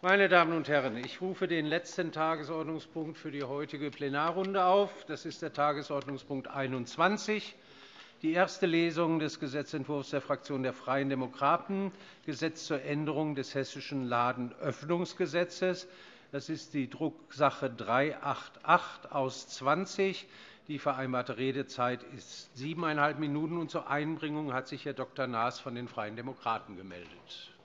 Meine Damen und Herren, ich rufe den letzten Tagesordnungspunkt für die heutige Plenarrunde auf. Das ist der Tagesordnungspunkt 21, die erste Lesung des Gesetzentwurfs der Fraktion der Freien Demokraten, Gesetz zur Änderung des Hessischen Ladenöffnungsgesetzes. Das ist die Drucksache 388 aus 20. Die vereinbarte Redezeit ist siebeneinhalb Minuten. Zur Einbringung hat sich Herr Dr. Naas von den Freien Demokraten gemeldet.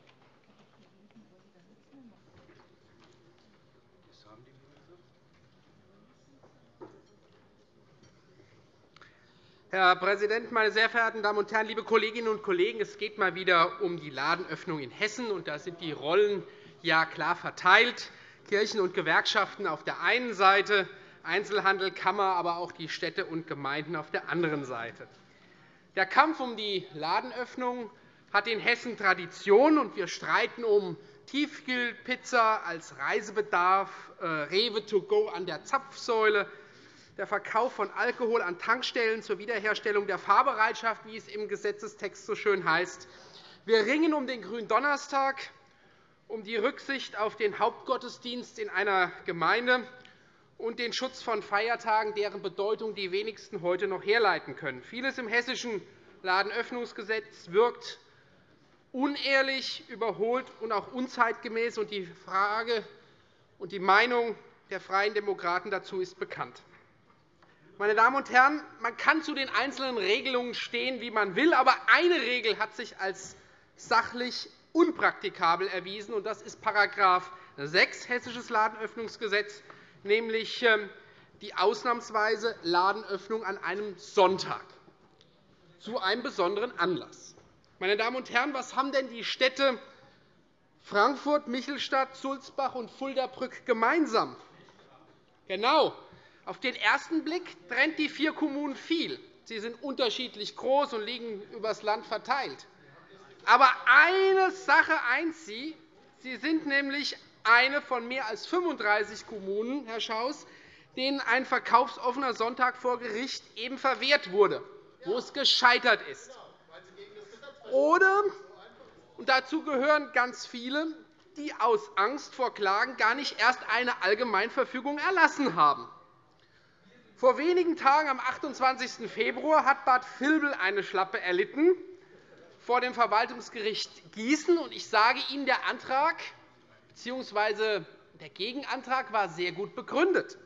Herr Präsident, meine sehr verehrten Damen und Herren, liebe Kolleginnen und Kollegen! Es geht mal wieder um die Ladenöffnung in Hessen. und Da sind die Rollen ja klar verteilt. Kirchen und Gewerkschaften auf der einen Seite, Einzelhandel, Kammer, aber auch die Städte und Gemeinden auf der anderen Seite. Der Kampf um die Ladenöffnung hat in Hessen Tradition, und wir streiten um Tiefkühlpizza als Reisebedarf, äh, Rewe to go an der Zapfsäule, der Verkauf von Alkohol an Tankstellen zur Wiederherstellung der Fahrbereitschaft, wie es im Gesetzestext so schön heißt. Wir ringen um den Gründonnerstag, um die Rücksicht auf den Hauptgottesdienst in einer Gemeinde und den Schutz von Feiertagen, deren Bedeutung die wenigsten heute noch herleiten können. Vieles im Hessischen Ladenöffnungsgesetz wirkt unehrlich, überholt und auch unzeitgemäß. Die Frage und die Meinung der Freien Demokraten dazu ist bekannt. Meine Damen und Herren, man kann zu den einzelnen Regelungen stehen, wie man will, aber eine Regel hat sich als sachlich unpraktikabel erwiesen, und das ist § 6 Hessisches Ladenöffnungsgesetz, nämlich ähm, die ausnahmsweise Ladenöffnung an einem Sonntag zu einem besonderen Anlass. Meine Damen und Herren, was haben denn die Städte Frankfurt, Michelstadt, Sulzbach und Fulda-Brück gemeinsam? Genau, auf den ersten Blick trennt die vier Kommunen viel. Sie sind unterschiedlich groß und liegen über das Land verteilt. Aber eine Sache eint sie. Sie sind nämlich eine von mehr als 35 Kommunen, Herr Schaus, denen ein verkaufsoffener Sonntag vor Gericht eben verwehrt wurde, wo es gescheitert ist. Oder, und dazu gehören ganz viele, die aus Angst vor Klagen gar nicht erst eine Allgemeinverfügung erlassen haben. Vor wenigen Tagen, am 28. Februar, hat Bad Vilbel eine Schlappe erlitten vor dem Verwaltungsgericht Gießen. Ich sage Ihnen, der Antrag bzw. der Gegenantrag war sehr gut begründet.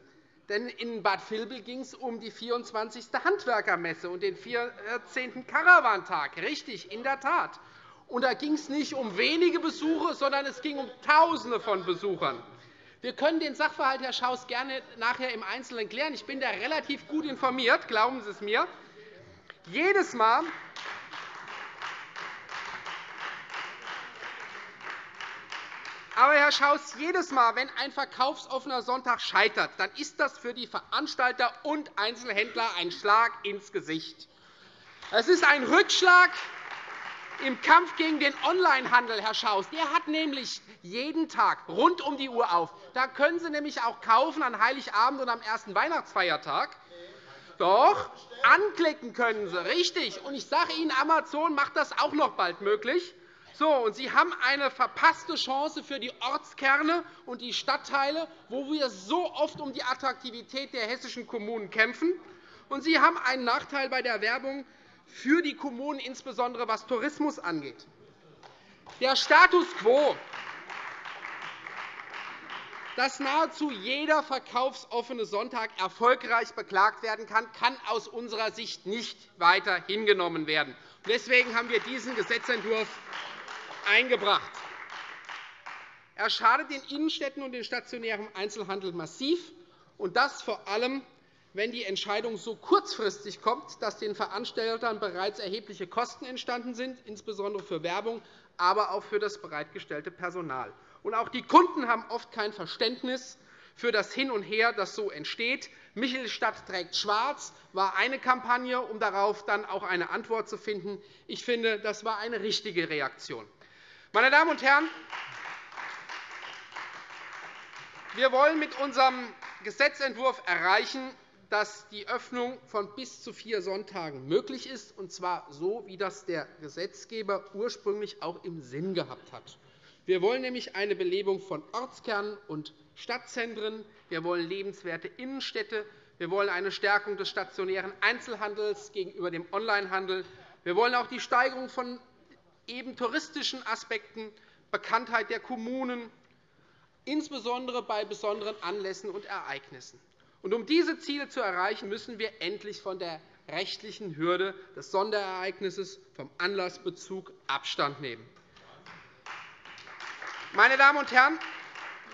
Denn in Bad Vilbel ging es um die 24. Handwerkermesse und den 14. Karawantag. Richtig, in der Tat. Und da ging es nicht um wenige Besuche, sondern es ging um Tausende von Besuchern. Wir können den Sachverhalt, Herr Schaus, gerne nachher im Einzelnen klären. Ich bin da relativ gut informiert, glauben Sie es mir. Jedes Mal, Aber, Herr Schaus, jedes Mal, wenn ein verkaufsoffener Sonntag scheitert, dann ist das für die Veranstalter und Einzelhändler ein Schlag ins Gesicht. Es ist ein Rückschlag im Kampf gegen den Onlinehandel, Herr Schaus, der hat nämlich jeden Tag rund um die Uhr auf. Da können Sie nämlich auch kaufen an Heiligabend und am ersten Weihnachtsfeiertag. Doch, anklicken können Sie, richtig. Und ich sage Ihnen, Amazon macht das auch noch bald möglich. So, und Sie haben eine verpasste Chance für die Ortskerne und die Stadtteile, wo wir so oft um die Attraktivität der hessischen Kommunen kämpfen. Und Sie haben einen Nachteil bei der Werbung für die Kommunen, insbesondere was Tourismus angeht. Der Status quo, dass nahezu jeder verkaufsoffene Sonntag erfolgreich beklagt werden kann, kann aus unserer Sicht nicht weiter hingenommen werden. Deswegen haben wir diesen Gesetzentwurf eingebracht. Er schadet den Innenstädten und dem stationären Einzelhandel massiv, und das vor allem wenn die Entscheidung so kurzfristig kommt, dass den Veranstaltern bereits erhebliche Kosten entstanden sind, insbesondere für Werbung, aber auch für das bereitgestellte Personal. Und auch die Kunden haben oft kein Verständnis für das Hin und Her, das so entsteht. Michelstadt trägt schwarz war eine Kampagne, um darauf dann auch eine Antwort zu finden. Ich finde, das war eine richtige Reaktion. Meine Damen und Herren, wir wollen mit unserem Gesetzentwurf erreichen, dass die Öffnung von bis zu vier Sonntagen möglich ist, und zwar so, wie das der Gesetzgeber ursprünglich auch im Sinn gehabt hat. Wir wollen nämlich eine Belebung von Ortskernen und Stadtzentren. Wir wollen lebenswerte Innenstädte. Wir wollen eine Stärkung des stationären Einzelhandels gegenüber dem Onlinehandel. Wir wollen auch die Steigerung von eben touristischen Aspekten, Bekanntheit der Kommunen, insbesondere bei besonderen Anlässen und Ereignissen. Um diese Ziele zu erreichen, müssen wir endlich von der rechtlichen Hürde des Sonderereignisses vom Anlassbezug Abstand nehmen. Meine Damen und Herren,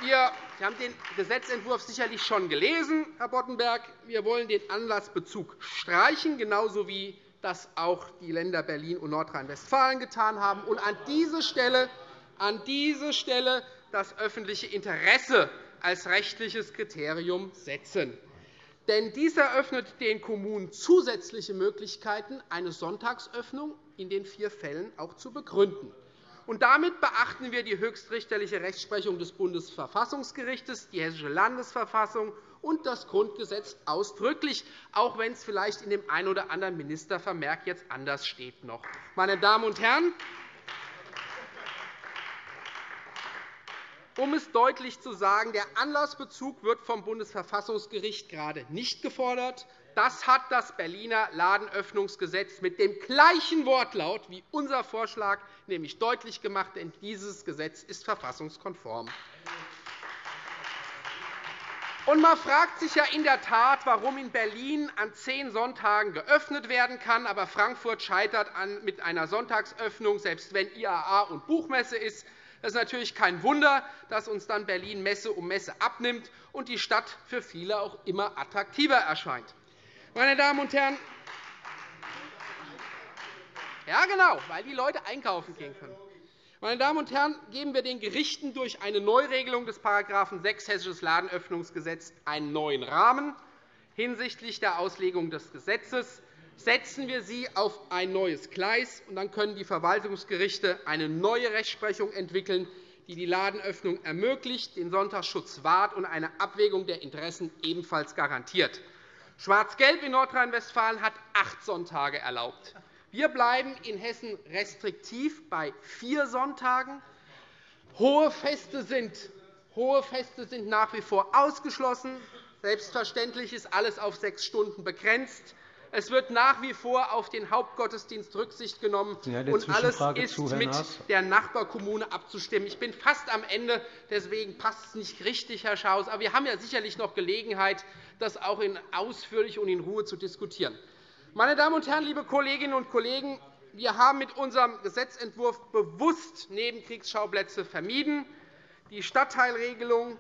wir Sie haben den Gesetzentwurf sicherlich schon gelesen, Herr Boddenberg. Wir wollen den Anlassbezug streichen, genauso wie das auch die Länder Berlin und Nordrhein-Westfalen getan haben, und an diese Stelle, an diese Stelle das öffentliche Interesse als rechtliches Kriterium setzen. Denn dies eröffnet den Kommunen zusätzliche Möglichkeiten, eine Sonntagsöffnung in den vier Fällen auch zu begründen. Und damit beachten wir die höchstrichterliche Rechtsprechung des Bundesverfassungsgerichts, die Hessische Landesverfassung und das Grundgesetz ausdrücklich, auch wenn es vielleicht in dem einen oder anderen Ministervermerk jetzt anders steht. Noch. Meine Damen und Herren, Um es deutlich zu sagen, der Anlassbezug wird vom Bundesverfassungsgericht gerade nicht gefordert. Das hat das Berliner Ladenöffnungsgesetz mit dem gleichen Wortlaut wie unser Vorschlag nämlich deutlich gemacht, denn dieses Gesetz ist verfassungskonform. Und man fragt sich ja in der Tat, warum in Berlin an zehn Sonntagen geöffnet werden kann, aber Frankfurt scheitert mit einer Sonntagsöffnung, selbst wenn IAA und Buchmesse ist. Es ist natürlich kein Wunder, dass uns dann Berlin Messe um Messe abnimmt und die Stadt für viele auch immer attraktiver erscheint. Meine Damen und Herren, ja, genau, weil die Leute einkaufen gehen können. Meine Damen und Herren, geben wir den Gerichten durch eine Neuregelung des § 6 Hessisches Ladenöffnungsgesetz einen neuen Rahmen hinsichtlich der Auslegung des Gesetzes. Setzen wir sie auf ein neues Gleis, und dann können die Verwaltungsgerichte eine neue Rechtsprechung entwickeln, die die Ladenöffnung ermöglicht, den Sonntagsschutz wahrt und eine Abwägung der Interessen ebenfalls garantiert. Schwarz-Gelb in Nordrhein-Westfalen hat acht Sonntage erlaubt. Wir bleiben in Hessen restriktiv bei vier Sonntagen. Hohe Feste sind, hohe Feste sind nach wie vor ausgeschlossen. Selbstverständlich ist alles auf sechs Stunden begrenzt. Es wird nach wie vor auf den Hauptgottesdienst Rücksicht genommen, und alles ist zu, mit der Nachbarkommune abzustimmen. Ich bin fast am Ende, deswegen passt es nicht richtig, Herr Schaus. Aber wir haben ja sicherlich noch Gelegenheit, das auch in ausführlich und in Ruhe zu diskutieren. Meine Damen und Herren, liebe Kolleginnen und Kollegen, wir haben mit unserem Gesetzentwurf bewusst Nebenkriegsschauplätze vermieden. Die Stadtteilregelung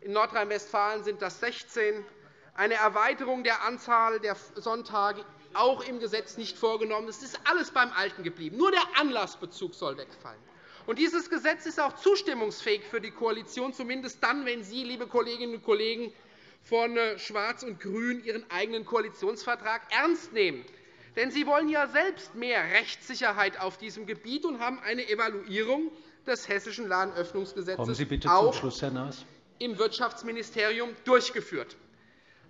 in Nordrhein-Westfalen sind das 16 eine Erweiterung der Anzahl der Sonntage auch im Gesetz nicht vorgenommen. Es ist alles beim Alten geblieben. Nur der Anlassbezug soll wegfallen. Und dieses Gesetz ist auch zustimmungsfähig für die Koalition, zumindest dann, wenn Sie, liebe Kolleginnen und Kollegen von äh, Schwarz und Grün, Ihren eigenen Koalitionsvertrag ernst nehmen. Denn Sie wollen ja selbst mehr Rechtssicherheit auf diesem Gebiet und haben eine Evaluierung des Hessischen Ladenöffnungsgesetzes auch im Wirtschaftsministerium durchgeführt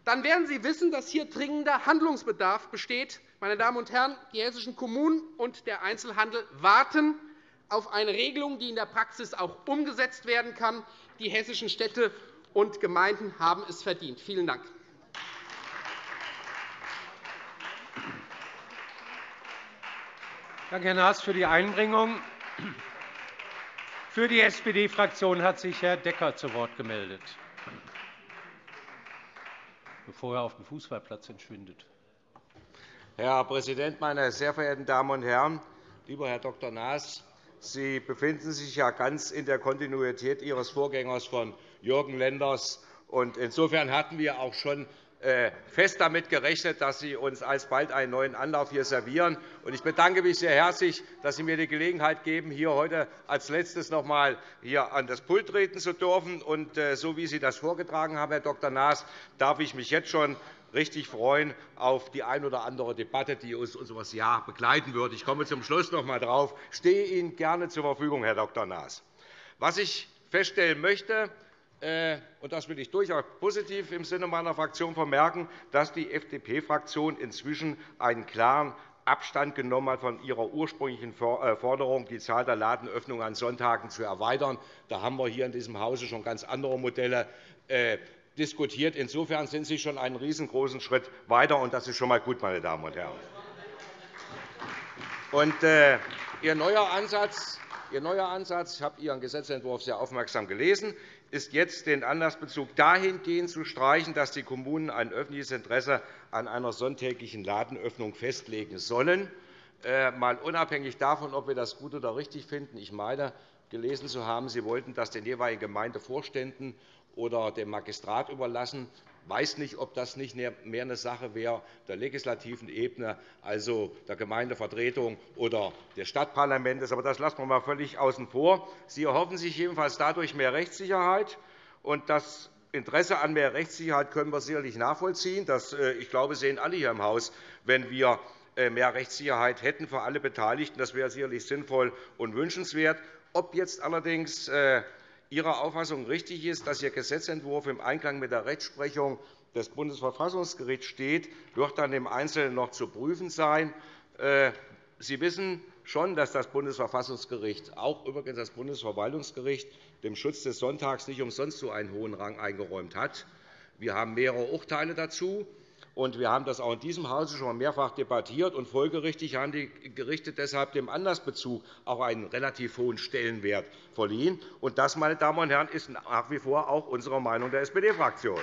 dann werden Sie wissen, dass hier dringender Handlungsbedarf besteht. Meine Damen und Herren, die hessischen Kommunen und der Einzelhandel warten auf eine Regelung, die in der Praxis auch umgesetzt werden kann. Die hessischen Städte und Gemeinden haben es verdient. Vielen Dank. Danke, Herr Naas, für die Einbringung. Für die SPD-Fraktion hat sich Herr Decker zu Wort gemeldet bevor er auf dem Fußballplatz entschwindet. Herr Präsident, meine sehr verehrten Damen und Herren! Lieber Herr Dr. Naas, Sie befinden sich ja ganz in der Kontinuität Ihres Vorgängers von Jürgen Lenders. Insofern hatten wir auch schon fest damit gerechnet, dass Sie uns alsbald einen neuen Anlauf hier servieren. Ich bedanke mich sehr herzlich, dass Sie mir die Gelegenheit geben, hier heute als Letztes noch einmal hier an das Pult treten zu dürfen. Äh, so wie Sie das vorgetragen haben, Herr Dr. Naas, darf ich mich jetzt schon richtig freuen auf die ein oder andere Debatte, die uns unser Jahr begleiten wird. Ich komme zum Schluss noch einmal darauf. Ich stehe Ihnen gerne zur Verfügung, Herr Dr. Naas. Was ich feststellen möchte, äh, und das will ich durchaus positiv im Sinne meiner Fraktion vermerken, dass die FDP-Fraktion inzwischen einen klaren Abstand genommen hat von ihrer ursprünglichen äh, Forderung, die Zahl der Ladenöffnungen an Sonntagen zu erweitern. Da haben wir hier in diesem Hause schon ganz andere Modelle äh, diskutiert. Insofern sind Sie schon einen riesengroßen Schritt weiter, und das ist schon einmal gut, meine Damen und Herren. Und, äh, Ihr neuer Ansatz, Ihr neuer Ansatz, ich habe Ihren Gesetzentwurf sehr aufmerksam gelesen, ist jetzt, den Anlassbezug dahingehend zu streichen, dass die Kommunen ein öffentliches Interesse an einer sonntäglichen Ladenöffnung festlegen sollen. Äh, mal unabhängig davon, ob wir das gut oder richtig finden. Ich meine, gelesen zu haben, Sie wollten das den jeweiligen Gemeindevorständen oder dem Magistrat überlassen. Weiß nicht, ob das nicht mehr eine Sache wäre der legislativen Ebene, also der Gemeindevertretung oder des Stadtparlaments. Aber das lassen wir mal völlig außen vor. Sie erhoffen sich jedenfalls dadurch mehr Rechtssicherheit. Und das Interesse an mehr Rechtssicherheit können wir sicherlich nachvollziehen. Das, äh, ich glaube, sehen alle hier im Haus, wenn wir äh, mehr Rechtssicherheit hätten für alle Beteiligten. Das wäre sicherlich sinnvoll und wünschenswert. Ob jetzt allerdings äh, Ihre Auffassung richtig ist, dass Ihr Gesetzentwurf im Einklang mit der Rechtsprechung des Bundesverfassungsgerichts steht, wird dann im Einzelnen noch zu prüfen sein. Äh, Sie wissen schon, dass das Bundesverfassungsgericht, auch übrigens das Bundesverwaltungsgericht, dem Schutz des Sonntags nicht umsonst so einen hohen Rang eingeräumt hat. Wir haben mehrere Urteile dazu. Und wir haben das auch in diesem Hause schon mehrfach debattiert. Und folgerichtig haben die Gerichte deshalb dem Anlassbezug auch einen relativ hohen Stellenwert verliehen. Und das, meine Damen und Herren, ist nach wie vor auch unsere Meinung der SPD-Fraktion.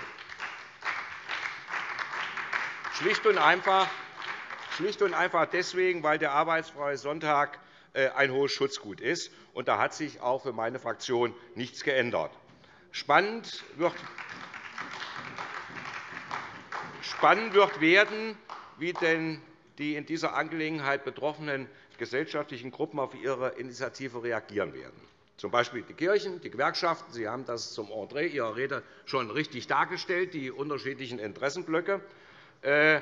Schlicht und einfach Schlicht und einfach deswegen, weil der arbeitsfreie Sonntag äh, ein hohes Schutzgut ist. Da hat sich auch für meine Fraktion nichts geändert. Spannend wird Spannend wird werden, wie denn die in dieser Angelegenheit betroffenen gesellschaftlichen Gruppen auf Ihre Initiative reagieren werden, z. B. die Kirchen, die Gewerkschaften. Sie haben das zum Entree Ihrer Rede schon richtig dargestellt, die unterschiedlichen Interessenblöcke. Äh,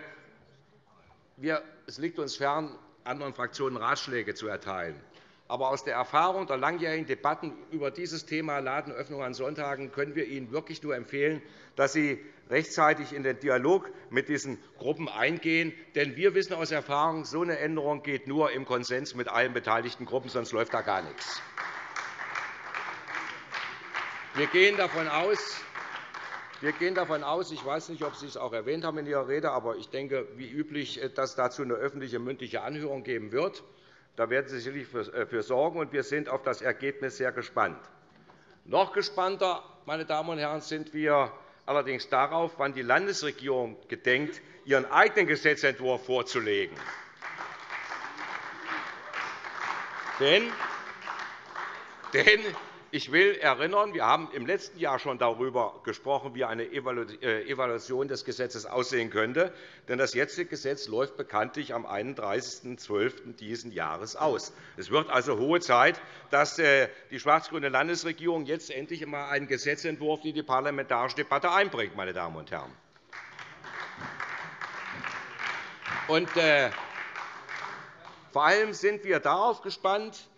es liegt uns fern, anderen Fraktionen Ratschläge zu erteilen. Aber aus der Erfahrung der langjährigen Debatten über dieses Thema Ladenöffnung an Sonntagen können wir Ihnen wirklich nur empfehlen, dass Sie rechtzeitig in den Dialog mit diesen Gruppen eingehen. Denn wir wissen aus Erfahrung, so eine Änderung geht nur im Konsens mit allen beteiligten Gruppen, sonst läuft da gar nichts. Wir gehen davon aus, wir gehen davon aus, ich weiß nicht, ob Sie es auch erwähnt haben in Ihrer Rede, aber ich denke, wie üblich, dass es dazu eine öffentliche mündliche Anhörung geben wird. Da werden Sie sicherlich äh, für sorgen, und wir sind auf das Ergebnis sehr gespannt. Noch gespannter, meine Damen und Herren, sind wir allerdings darauf, wann die Landesregierung gedenkt, ihren eigenen Gesetzentwurf vorzulegen. Denn ich will erinnern, wir haben im letzten Jahr schon darüber gesprochen, wie eine äh, Evaluation des Gesetzes aussehen könnte. Denn das jetzige Gesetz läuft bekanntlich am 31.12. dieses Jahres aus. Es wird also hohe Zeit, dass äh, die schwarz-grüne Landesregierung jetzt endlich einmal einen Gesetzentwurf in die parlamentarische Debatte einbringt. Meine Damen und Herren. Und, äh, vor allem sind wir darauf gespannt,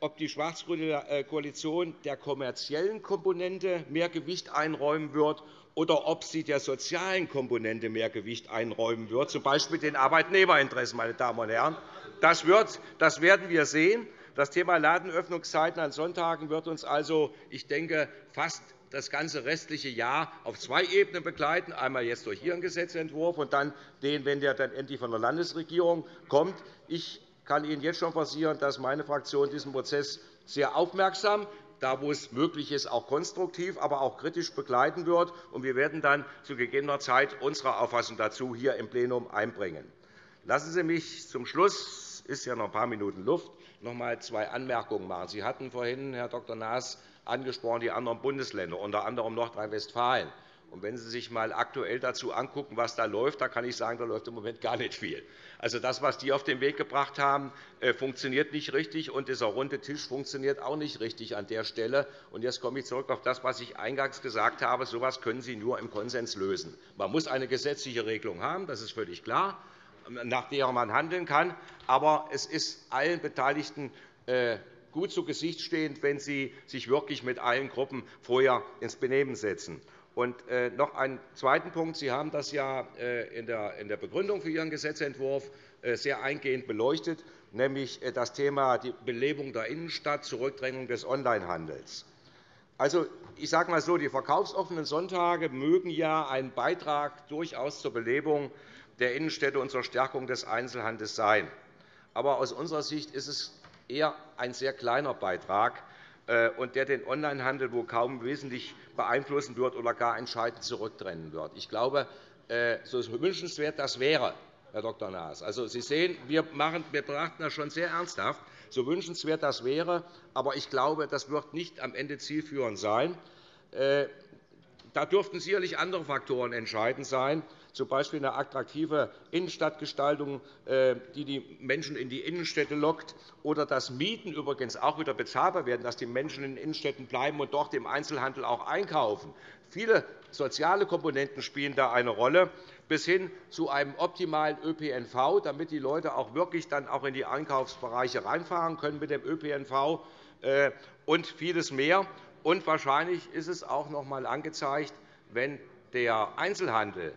ob die schwarz-grüne äh, Koalition der kommerziellen Komponente mehr Gewicht einräumen wird oder ob sie der sozialen Komponente mehr Gewicht einräumen wird, z. B. den Arbeitnehmerinteressen. Meine Damen und Herren. Das, werden wir sehen. Das Thema Ladenöffnungszeiten an Sonntagen wird uns also, ich denke, fast das ganze restliche Jahr auf zwei Ebenen begleiten, einmal jetzt durch Ihren Gesetzentwurf und dann den, wenn der dann endlich von der Landesregierung kommt. Ich kann Ihnen jetzt schon versichern, dass meine Fraktion diesen Prozess sehr aufmerksam, da wo es möglich ist, auch konstruktiv, aber auch kritisch begleiten wird. Wir werden dann zu gegebener Zeit unsere Auffassung dazu hier im Plenum einbringen. Lassen Sie mich zum Schluss ist ja noch ein paar Minuten Luft, noch einmal zwei Anmerkungen machen. Sie hatten vorhin, Herr Dr. Naas, angesprochen die anderen Bundesländer, unter anderem Nordrhein-Westfalen. Und wenn Sie sich einmal aktuell dazu angucken, was da läuft, da kann ich sagen, da läuft im Moment gar nicht viel. Also das, was die auf den Weg gebracht haben, äh, funktioniert nicht richtig, und dieser runde Tisch funktioniert auch nicht richtig an der Stelle. Und jetzt komme ich zurück auf das, was ich eingangs gesagt habe. So etwas können Sie nur im Konsens lösen. Man muss eine gesetzliche Regelung haben, das ist völlig klar, nach der man handeln kann. Aber es ist allen Beteiligten äh, gut zu Gesicht stehend, wenn Sie sich wirklich mit allen Gruppen vorher ins Benehmen setzen. Und äh, noch einen zweiten Punkt. Sie haben das ja äh, in der Begründung für Ihren Gesetzentwurf äh, sehr eingehend beleuchtet, nämlich das Thema die Belebung der Innenstadt, Zurückdrängung des Onlinehandels. Also, ich sage mal so, die verkaufsoffenen Sonntage mögen ja ein Beitrag durchaus zur Belebung der Innenstädte und zur Stärkung des Einzelhandels sein. Aber aus unserer Sicht ist es eher ein sehr kleiner Beitrag, und der den Onlinehandel wohl kaum wesentlich beeinflussen wird oder gar entscheidend zurückdrängen wird. Ich glaube, äh, so wünschenswert das wäre, Herr Dr. Naas. Also, Sie sehen, wir, machen, wir betrachten das schon sehr ernsthaft, so wünschenswert das wäre. Aber ich glaube, das wird nicht am Ende zielführend sein. Äh, da dürften sicherlich andere Faktoren entscheidend sein, z. B. eine attraktive Innenstadtgestaltung, äh, die die Menschen in die Innenstädte lockt, oder dass Mieten übrigens auch wieder bezahlbar werden, dass die Menschen in den Innenstädten bleiben und dort im Einzelhandel auch einkaufen. Viele soziale Komponenten spielen da eine Rolle, bis hin zu einem optimalen ÖPNV, damit die Leute auch wirklich dann auch in die Einkaufsbereiche reinfahren können mit dem ÖPNV äh, und vieles mehr. Und wahrscheinlich ist es auch noch einmal angezeigt, wenn der Einzelhandel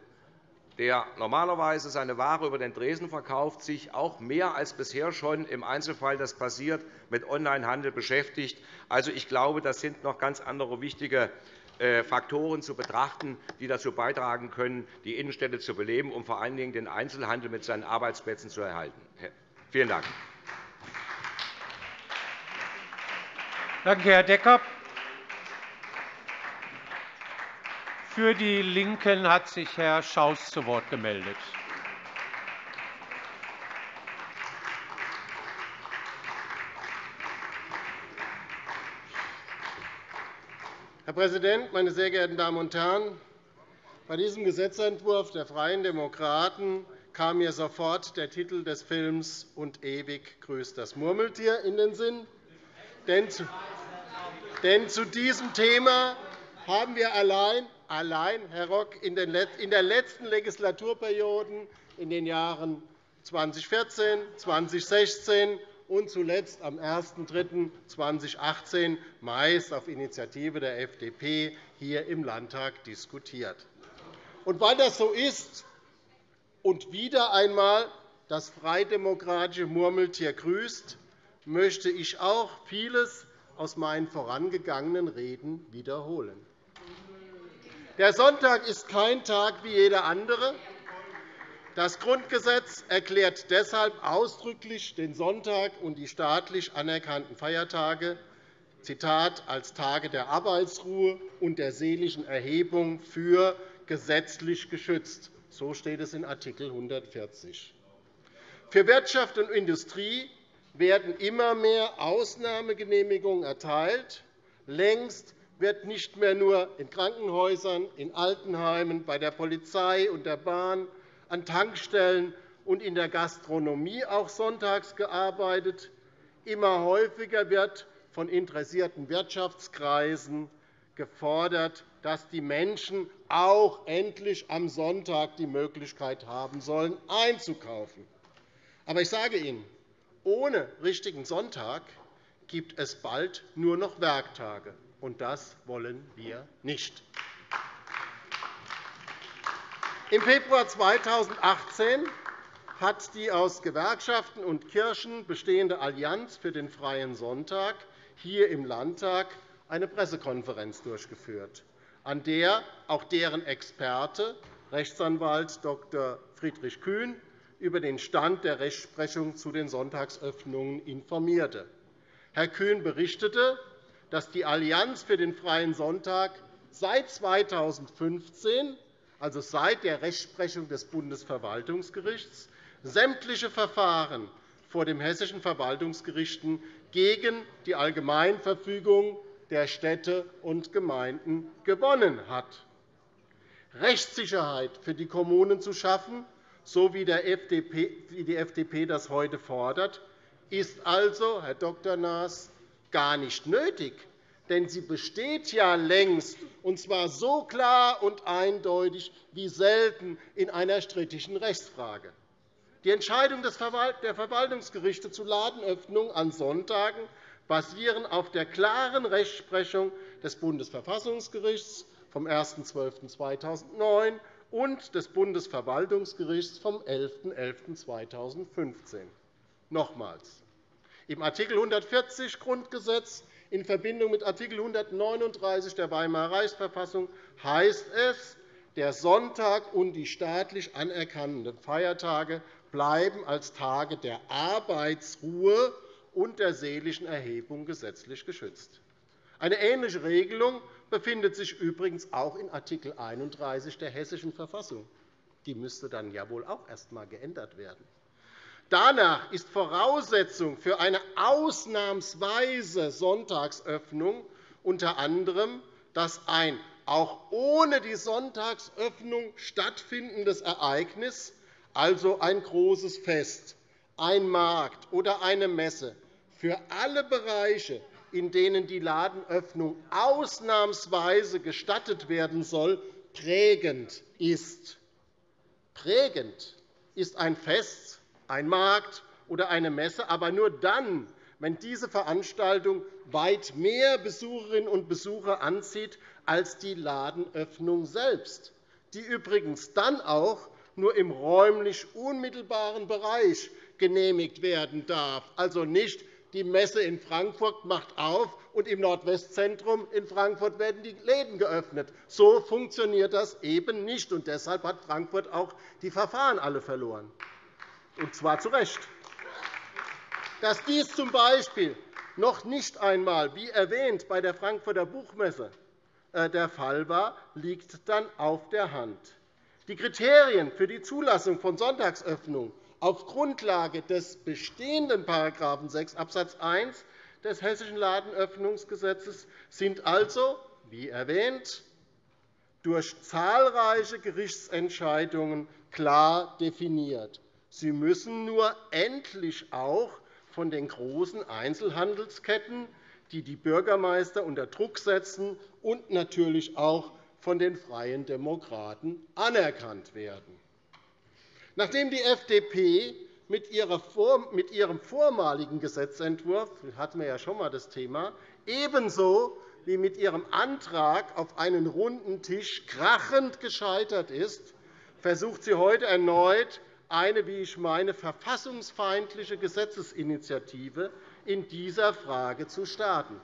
der normalerweise seine Ware über den Tresen verkauft, sich auch mehr als bisher schon im Einzelfall das passiert mit Onlinehandel beschäftigt. Also, ich glaube, das sind noch ganz andere wichtige äh, Faktoren zu betrachten, die dazu beitragen können, die Innenstädte zu beleben und vor allen Dingen den Einzelhandel mit seinen Arbeitsplätzen zu erhalten. Vielen Dank. Danke, Herr Decker. Für die LINKEN hat sich Herr Schaus zu Wort gemeldet. Herr Präsident, meine sehr geehrten Damen und Herren! Bei diesem Gesetzentwurf der Freien Demokraten kam mir sofort der Titel des Films Und ewig grüßt das Murmeltier in den Sinn. Denn zu diesem Thema haben wir allein allein, Herr Rock, in der letzten Legislaturperiode, in den Jahren 2014, 2016 und zuletzt am 01.03.2018 meist auf Initiative der FDP hier im Landtag diskutiert. Und weil das so ist und wieder einmal das freidemokratische Murmeltier grüßt, möchte ich auch vieles aus meinen vorangegangenen Reden wiederholen. Der Sonntag ist kein Tag wie jeder andere. Das Grundgesetz erklärt deshalb ausdrücklich den Sonntag und die staatlich anerkannten Feiertage Zitat, als Tage der Arbeitsruhe und der seelischen Erhebung für gesetzlich geschützt. So steht es in Art. 140. Für Wirtschaft und Industrie werden immer mehr Ausnahmegenehmigungen erteilt. Längst wird nicht mehr nur in Krankenhäusern, in Altenheimen, bei der Polizei und der Bahn, an Tankstellen und in der Gastronomie auch sonntags gearbeitet. Immer häufiger wird von interessierten Wirtschaftskreisen gefordert, dass die Menschen auch endlich am Sonntag die Möglichkeit haben sollen, einzukaufen. Aber ich sage Ihnen, ohne richtigen Sonntag gibt es bald nur noch Werktage und das wollen wir nicht. Im Februar 2018 hat die aus Gewerkschaften und Kirchen bestehende Allianz für den Freien Sonntag hier im Landtag eine Pressekonferenz durchgeführt, an der auch deren Experte, Rechtsanwalt Dr. Friedrich Kühn, über den Stand der Rechtsprechung zu den Sonntagsöffnungen informierte. Herr Kühn berichtete, dass die Allianz für den Freien Sonntag seit 2015, also seit der Rechtsprechung des Bundesverwaltungsgerichts, sämtliche Verfahren vor den hessischen Verwaltungsgerichten gegen die Allgemeinverfügung der Städte und Gemeinden gewonnen hat. Rechtssicherheit für die Kommunen zu schaffen, so wie die FDP das heute fordert, ist also, Herr Dr. Naas, gar nicht nötig, denn sie besteht ja längst, und zwar so klar und eindeutig wie selten in einer strittigen Rechtsfrage. Die Entscheidungen der Verwaltungsgerichte zu Ladenöffnungen an Sonntagen basieren auf der klaren Rechtsprechung des Bundesverfassungsgerichts vom 1.12.2009 und des Bundesverwaltungsgerichts vom 11.11.2015. Nochmals. Im Art. 140 Grundgesetz in Verbindung mit Art. 139 der Weimarer Reichsverfassung heißt es, der Sonntag und die staatlich anerkannten Feiertage bleiben als Tage der Arbeitsruhe und der seelischen Erhebung gesetzlich geschützt. Eine ähnliche Regelung befindet sich übrigens auch in Art. 31 der Hessischen Verfassung. Die müsste dann ja wohl auch erst einmal geändert werden. Danach ist Voraussetzung für eine ausnahmsweise Sonntagsöffnung unter anderem, dass ein auch ohne die Sonntagsöffnung stattfindendes Ereignis, also ein großes Fest, ein Markt oder eine Messe, für alle Bereiche in denen die Ladenöffnung ausnahmsweise gestattet werden soll, prägend ist. Prägend ist ein Fest, ein Markt oder eine Messe, aber nur dann, wenn diese Veranstaltung weit mehr Besucherinnen und Besucher anzieht als die Ladenöffnung selbst, die übrigens dann auch nur im räumlich unmittelbaren Bereich genehmigt werden darf, also nicht die Messe in Frankfurt macht auf, und im Nordwestzentrum in Frankfurt werden die Läden geöffnet. So funktioniert das eben nicht. Und deshalb hat Frankfurt auch die Verfahren alle verloren, und zwar zu Recht. Dass dies z. B. noch nicht einmal, wie erwähnt, bei der Frankfurter Buchmesse äh, der Fall war, liegt dann auf der Hand. Die Kriterien für die Zulassung von Sonntagsöffnung auf Grundlage des bestehenden § 6 Abs. 1 des Hessischen Ladenöffnungsgesetzes sind also, wie erwähnt, durch zahlreiche Gerichtsentscheidungen klar definiert. Sie müssen nur endlich auch von den großen Einzelhandelsketten, die die Bürgermeister unter Druck setzen, und natürlich auch von den Freien Demokraten anerkannt werden. Nachdem die FDP mit ihrem vormaligen Gesetzentwurf – hatten wir ja schon einmal das Thema – ebenso wie mit ihrem Antrag auf einen runden Tisch krachend gescheitert ist, versucht sie heute erneut, eine, wie ich meine, verfassungsfeindliche Gesetzesinitiative in dieser Frage zu starten.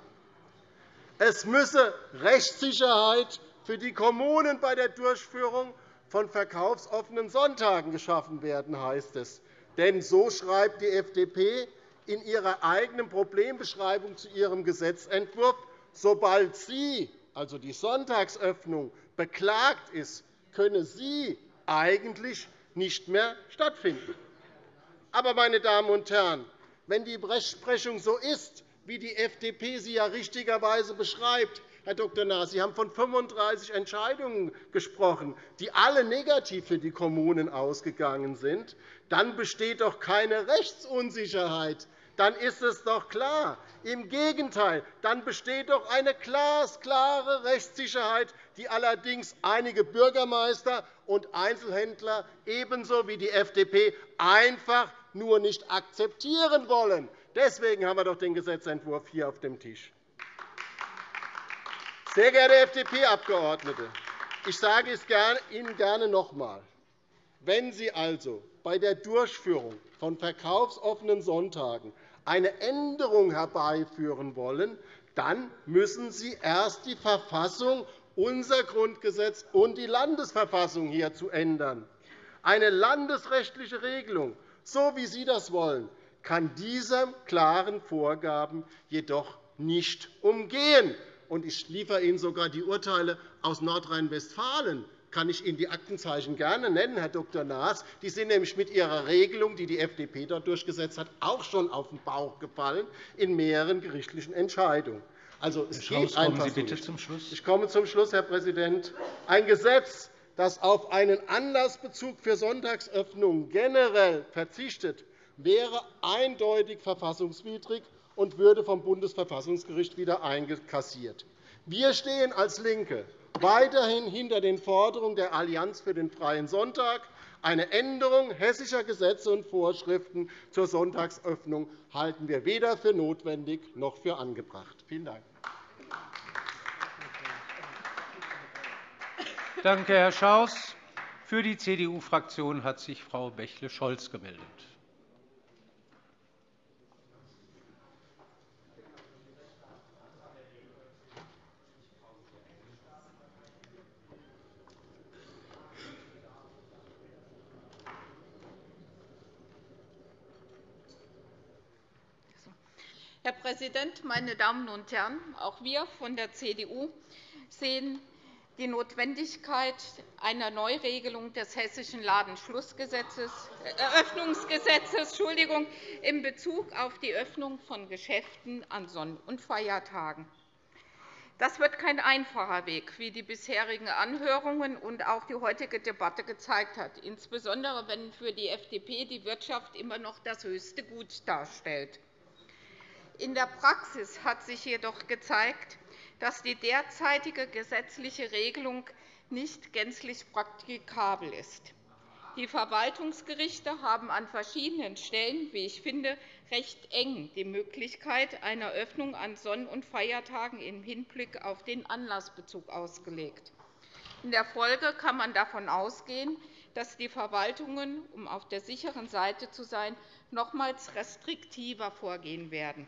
Es müsse Rechtssicherheit für die Kommunen bei der Durchführung von verkaufsoffenen Sonntagen geschaffen werden, heißt es. Denn so schreibt die FDP in ihrer eigenen Problembeschreibung zu ihrem Gesetzentwurf, sobald sie, also die Sonntagsöffnung, beklagt ist, könne sie eigentlich nicht mehr stattfinden. Aber, meine Damen und Herren, wenn die Rechtsprechung so ist, wie die FDP sie ja richtigerweise beschreibt, Herr Dr. Naas, Sie haben von 35 Entscheidungen gesprochen, die alle negativ für die Kommunen ausgegangen sind. Dann besteht doch keine Rechtsunsicherheit. Dann ist es doch klar. Im Gegenteil, dann besteht doch eine glasklare Rechtssicherheit, die allerdings einige Bürgermeister und Einzelhändler ebenso wie die FDP einfach nur nicht akzeptieren wollen. Deswegen haben wir doch den Gesetzentwurf hier auf dem Tisch. Sehr geehrte FDP-Abgeordnete, ich sage es Ihnen gerne noch einmal. Wenn Sie also bei der Durchführung von verkaufsoffenen Sonntagen eine Änderung herbeiführen wollen, dann müssen Sie erst die Verfassung, unser Grundgesetz und die Landesverfassung hierzu ändern. Eine landesrechtliche Regelung, so wie Sie das wollen, kann diese klaren Vorgaben jedoch nicht umgehen ich liefere Ihnen sogar die Urteile aus Nordrhein-Westfalen kann ich Ihnen die Aktenzeichen gerne nennen, Herr Dr. Naas. Die sind nämlich mit ihrer Regelung, die die FDP dort durchgesetzt hat, auch schon auf den Bauch gefallen in mehreren gerichtlichen Entscheidungen. Also, es Herr Schaus, kommen Sie bitte zum Schluss. Ich komme zum Schluss, Herr Präsident. Ein Gesetz, das auf einen Anlassbezug für Sonntagsöffnungen generell verzichtet, wäre eindeutig verfassungswidrig und würde vom Bundesverfassungsgericht wieder einkassiert. Wir stehen als LINKE weiterhin hinter den Forderungen der Allianz für den Freien Sonntag. Eine Änderung hessischer Gesetze und Vorschriften zur Sonntagsöffnung halten wir weder für notwendig noch für angebracht. Vielen Dank. Danke, Herr Schaus. Für die CDU-Fraktion hat sich Frau Bächle-Scholz gemeldet. Herr Präsident, meine Damen und Herren! Auch wir von der CDU sehen die Notwendigkeit einer Neuregelung des Hessischen Ladenschlussgesetzes, Eröffnungsgesetzes in Bezug auf die Öffnung von Geschäften an Sonn- und Feiertagen. Das wird kein einfacher Weg, wie die bisherigen Anhörungen und auch die heutige Debatte gezeigt haben, insbesondere wenn für die FDP die Wirtschaft immer noch das höchste Gut darstellt. In der Praxis hat sich jedoch gezeigt, dass die derzeitige gesetzliche Regelung nicht gänzlich praktikabel ist. Die Verwaltungsgerichte haben an verschiedenen Stellen, wie ich finde, recht eng die Möglichkeit einer Öffnung an Sonn- und Feiertagen im Hinblick auf den Anlassbezug ausgelegt. In der Folge kann man davon ausgehen, dass die Verwaltungen, um auf der sicheren Seite zu sein, nochmals restriktiver vorgehen werden.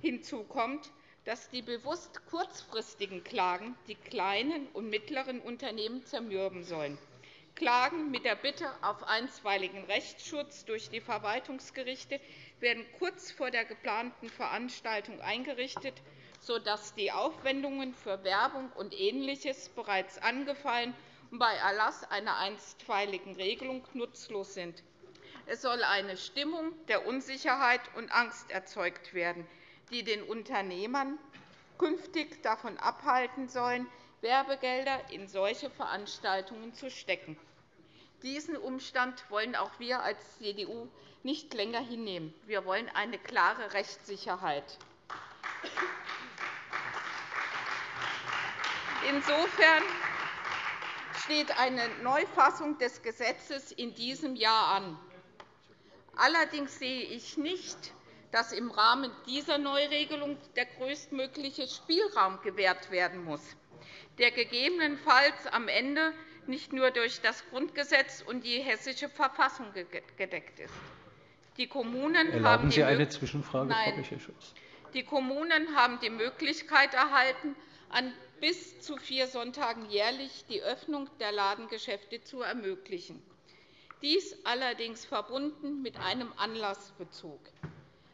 Hinzu kommt, dass die bewusst kurzfristigen Klagen die kleinen und mittleren Unternehmen zermürben sollen. Klagen mit der Bitte auf einstweiligen Rechtsschutz durch die Verwaltungsgerichte werden kurz vor der geplanten Veranstaltung eingerichtet, sodass die Aufwendungen für Werbung und Ähnliches bereits angefallen und bei Erlass einer einstweiligen Regelung nutzlos sind. Es soll eine Stimmung der Unsicherheit und Angst erzeugt werden, die den Unternehmern künftig davon abhalten sollen, Werbegelder in solche Veranstaltungen zu stecken. Diesen Umstand wollen auch wir als CDU nicht länger hinnehmen. Wir wollen eine klare Rechtssicherheit. Insofern steht eine Neufassung des Gesetzes in diesem Jahr an. Allerdings sehe ich nicht, dass im Rahmen dieser Neuregelung der größtmögliche Spielraum gewährt werden muss, der gegebenenfalls am Ende nicht nur durch das Grundgesetz und die Hessische Verfassung gedeckt ist. Die Kommunen Erlauben Sie eine Zwischenfrage, Frau Michel-Schulz? Die Kommunen haben die Möglichkeit erhalten, an bis zu vier Sonntagen jährlich die Öffnung der Ladengeschäfte zu ermöglichen. Dies allerdings verbunden mit einem Anlassbezug.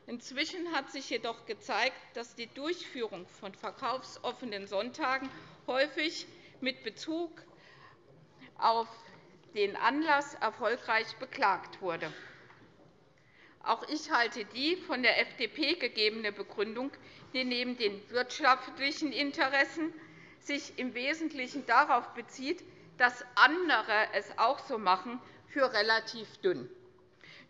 Inzwischen hat sich jedoch gezeigt, dass die Durchführung von verkaufsoffenen Sonntagen häufig mit Bezug auf den Anlass erfolgreich beklagt wurde. Auch ich halte die von der FDP gegebene Begründung, die neben den wirtschaftlichen Interessen sich im Wesentlichen darauf bezieht, dass andere es auch so machen, für relativ dünn.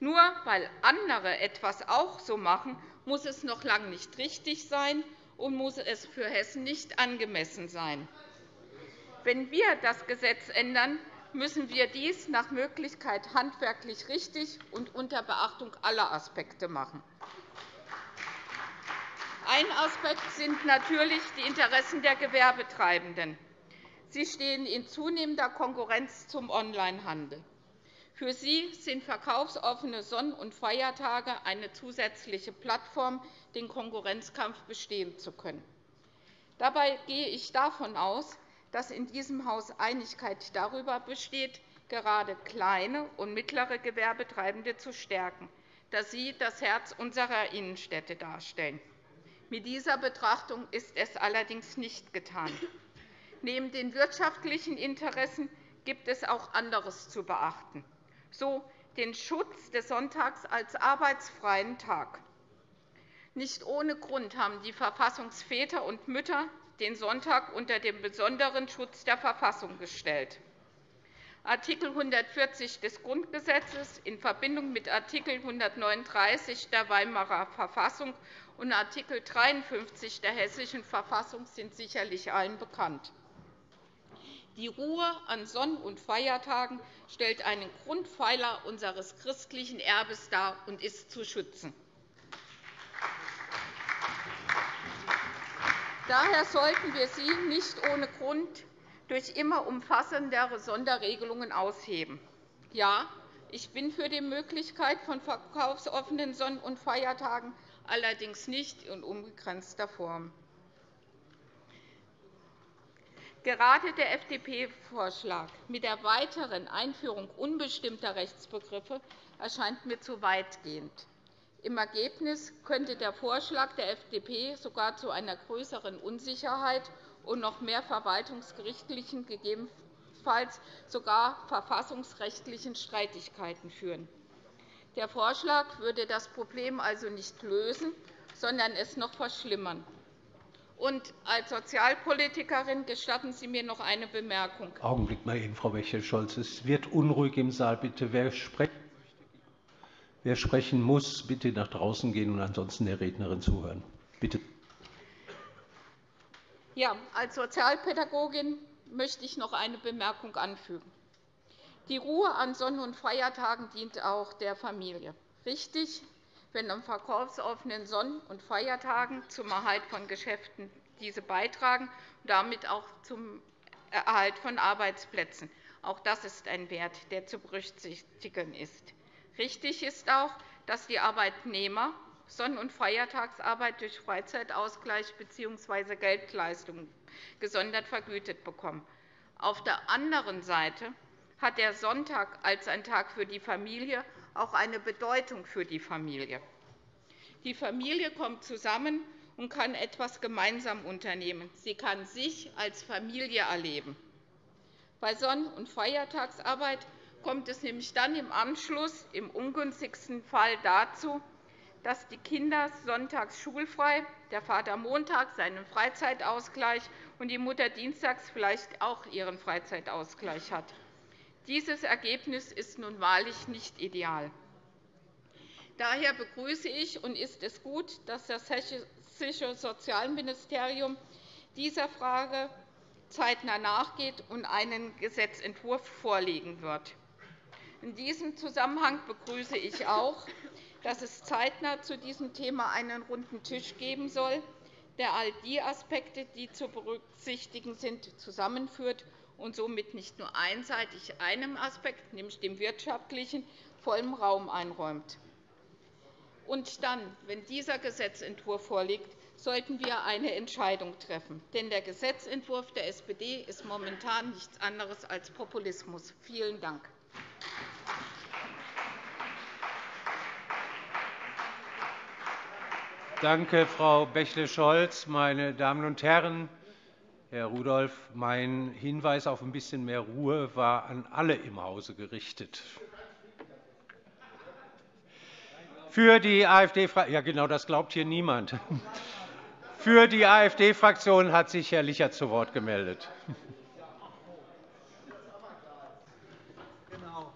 Nur weil andere etwas auch so machen, muss es noch lange nicht richtig sein und muss es für Hessen nicht angemessen sein. Wenn wir das Gesetz ändern, müssen wir dies nach Möglichkeit handwerklich richtig und unter Beachtung aller Aspekte machen. Ein Aspekt sind natürlich die Interessen der Gewerbetreibenden. Sie stehen in zunehmender Konkurrenz zum Onlinehandel. Für sie sind verkaufsoffene Sonn- und Feiertage eine zusätzliche Plattform, den Konkurrenzkampf bestehen zu können. Dabei gehe ich davon aus, dass in diesem Haus Einigkeit darüber besteht, gerade kleine und mittlere Gewerbetreibende zu stärken, da sie das Herz unserer Innenstädte darstellen. Mit dieser Betrachtung ist es allerdings nicht getan. Neben den wirtschaftlichen Interessen gibt es auch anderes zu beachten so den Schutz des Sonntags als arbeitsfreien Tag. Nicht ohne Grund haben die Verfassungsväter und Mütter den Sonntag unter den besonderen Schutz der Verfassung gestellt. Art. 140 des Grundgesetzes in Verbindung mit Art. 139 der Weimarer Verfassung und Art. 53 der Hessischen Verfassung sind sicherlich allen bekannt. Die Ruhe an Sonn- und Feiertagen stellt einen Grundpfeiler unseres christlichen Erbes dar und ist zu schützen. Daher sollten wir sie nicht ohne Grund durch immer umfassendere Sonderregelungen ausheben. Ja, ich bin für die Möglichkeit von verkaufsoffenen Sonn- und Feiertagen, allerdings nicht in unbegrenzter Form. Gerade der FDP-Vorschlag mit der weiteren Einführung unbestimmter Rechtsbegriffe erscheint mir zu weitgehend. Im Ergebnis könnte der Vorschlag der FDP sogar zu einer größeren Unsicherheit und noch mehr verwaltungsgerichtlichen, gegebenenfalls sogar verfassungsrechtlichen Streitigkeiten führen. Der Vorschlag würde das Problem also nicht lösen, sondern es noch verschlimmern. Und als Sozialpolitikerin gestatten Sie mir noch eine Bemerkung. Augenblick mal eben, Frau Wechel-Scholz. Es wird unruhig im Saal. Bitte, wer sprechen, wer sprechen muss, bitte nach draußen gehen und ansonsten der Rednerin zuhören. Bitte. Ja, als Sozialpädagogin möchte ich noch eine Bemerkung anfügen. Die Ruhe an Sonn- und Feiertagen dient auch der Familie. Richtig, wenn an verkaufsoffenen Sonn- und Feiertagen zum Erhalt von Geschäften diese beitragen und damit auch zum Erhalt von Arbeitsplätzen. Auch das ist ein Wert, der zu berücksichtigen ist. Richtig ist auch, dass die Arbeitnehmer Sonn- und Feiertagsarbeit durch Freizeitausgleich bzw. Geldleistungen gesondert vergütet bekommen. Auf der anderen Seite hat der Sonntag als ein Tag für die Familie auch eine Bedeutung für die Familie. Die Familie kommt zusammen und kann etwas gemeinsam unternehmen. Sie kann sich als Familie erleben. Bei Sonn- und Feiertagsarbeit kommt es nämlich dann im Anschluss im ungünstigsten Fall dazu, dass die Kinder sonntags schulfrei, der Vater montags seinen Freizeitausgleich und die Mutter dienstags vielleicht auch ihren Freizeitausgleich hat. Dieses Ergebnis ist nun wahrlich nicht ideal. Daher begrüße ich und ist es gut, dass das Hessische Sozialministerium dieser Frage zeitnah nachgeht und einen Gesetzentwurf vorlegen wird. In diesem Zusammenhang begrüße ich auch, dass es zeitnah zu diesem Thema einen runden Tisch geben soll, der all die Aspekte, die zu berücksichtigen sind, zusammenführt und somit nicht nur einseitig einem Aspekt, nämlich dem wirtschaftlichen, vollen Raum einräumt. Und dann, wenn dieser Gesetzentwurf vorliegt, sollten wir eine Entscheidung treffen. Denn der Gesetzentwurf der SPD ist momentan nichts anderes als Populismus. Vielen Dank. Danke, Frau Bächle-Scholz. Meine Damen und Herren, Herr Rudolph, mein Hinweis auf ein bisschen mehr Ruhe war an alle im Hause gerichtet. Für die AfD ja, genau, das glaubt hier niemand. Für die AfD-Fraktion hat sich Herr Lichert zu Wort gemeldet. Genau.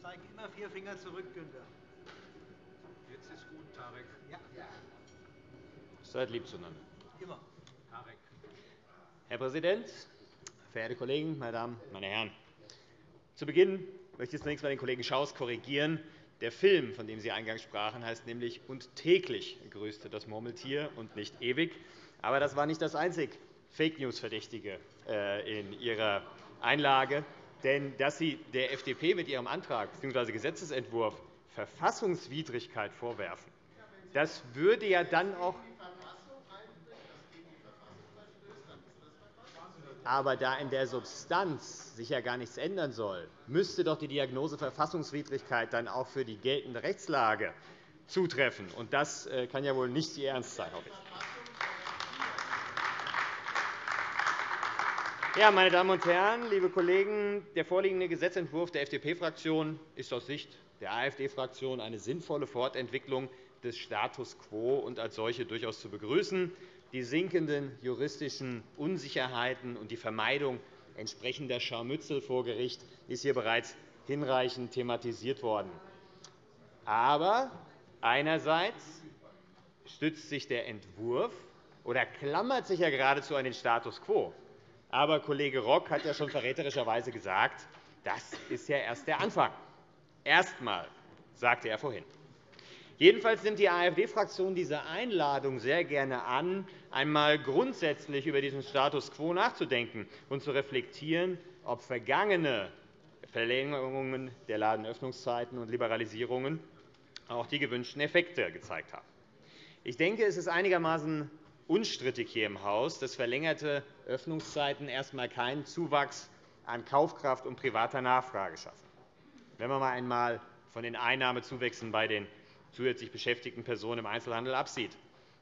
Zeig immer vier Finger zurück, Günther. Seid lieb zueinander. Herr Präsident, verehrte Kollegen, meine Damen, meine Herren! Zu Beginn möchte ich zunächst einmal den Kollegen Schaus korrigieren. Der Film, von dem Sie eingangs sprachen, heißt nämlich Und täglich grüßte das Murmeltier und nicht ewig. Aber das war nicht das einzig Fake-News-Verdächtige äh, in Ihrer Einlage. Denn dass Sie der FDP mit Ihrem Antrag bzw. Gesetzentwurf Verfassungswidrigkeit vorwerfen, das würde ja dann auch Aber da in der Substanz sich ja gar nichts ändern soll, müsste doch die Diagnose Verfassungswidrigkeit dann auch für die geltende Rechtslage zutreffen. Und das äh, kann ja wohl nicht Ihr Ernst sein, hoffe ich. Ja, meine Damen und Herren, liebe Kollegen, der vorliegende Gesetzentwurf der FDP-Fraktion ist aus Sicht der AfD-Fraktion eine sinnvolle Fortentwicklung des Status quo und als solche durchaus zu begrüßen die sinkenden juristischen Unsicherheiten und die Vermeidung entsprechender Scharmützel vor Gericht ist hier bereits hinreichend thematisiert worden. Aber einerseits stützt sich der Entwurf oder klammert sich ja geradezu an den Status quo. Aber Kollege Rock hat ja schon verräterischerweise gesagt, das ist ja erst der Anfang. Erst einmal, sagte er vorhin. Jedenfalls nimmt die AfD-Fraktion diese Einladung sehr gerne an, einmal grundsätzlich über diesen Status quo nachzudenken und zu reflektieren, ob vergangene Verlängerungen der Ladenöffnungszeiten und Liberalisierungen auch die gewünschten Effekte gezeigt haben. Ich denke, es ist einigermaßen unstrittig hier im Haus, dass verlängerte Öffnungszeiten erst einmal keinen Zuwachs an Kaufkraft und privater Nachfrage schaffen. Wenn man einmal von den Einnahmezuwächsen bei den zusätzlich beschäftigten Personen im Einzelhandel absieht.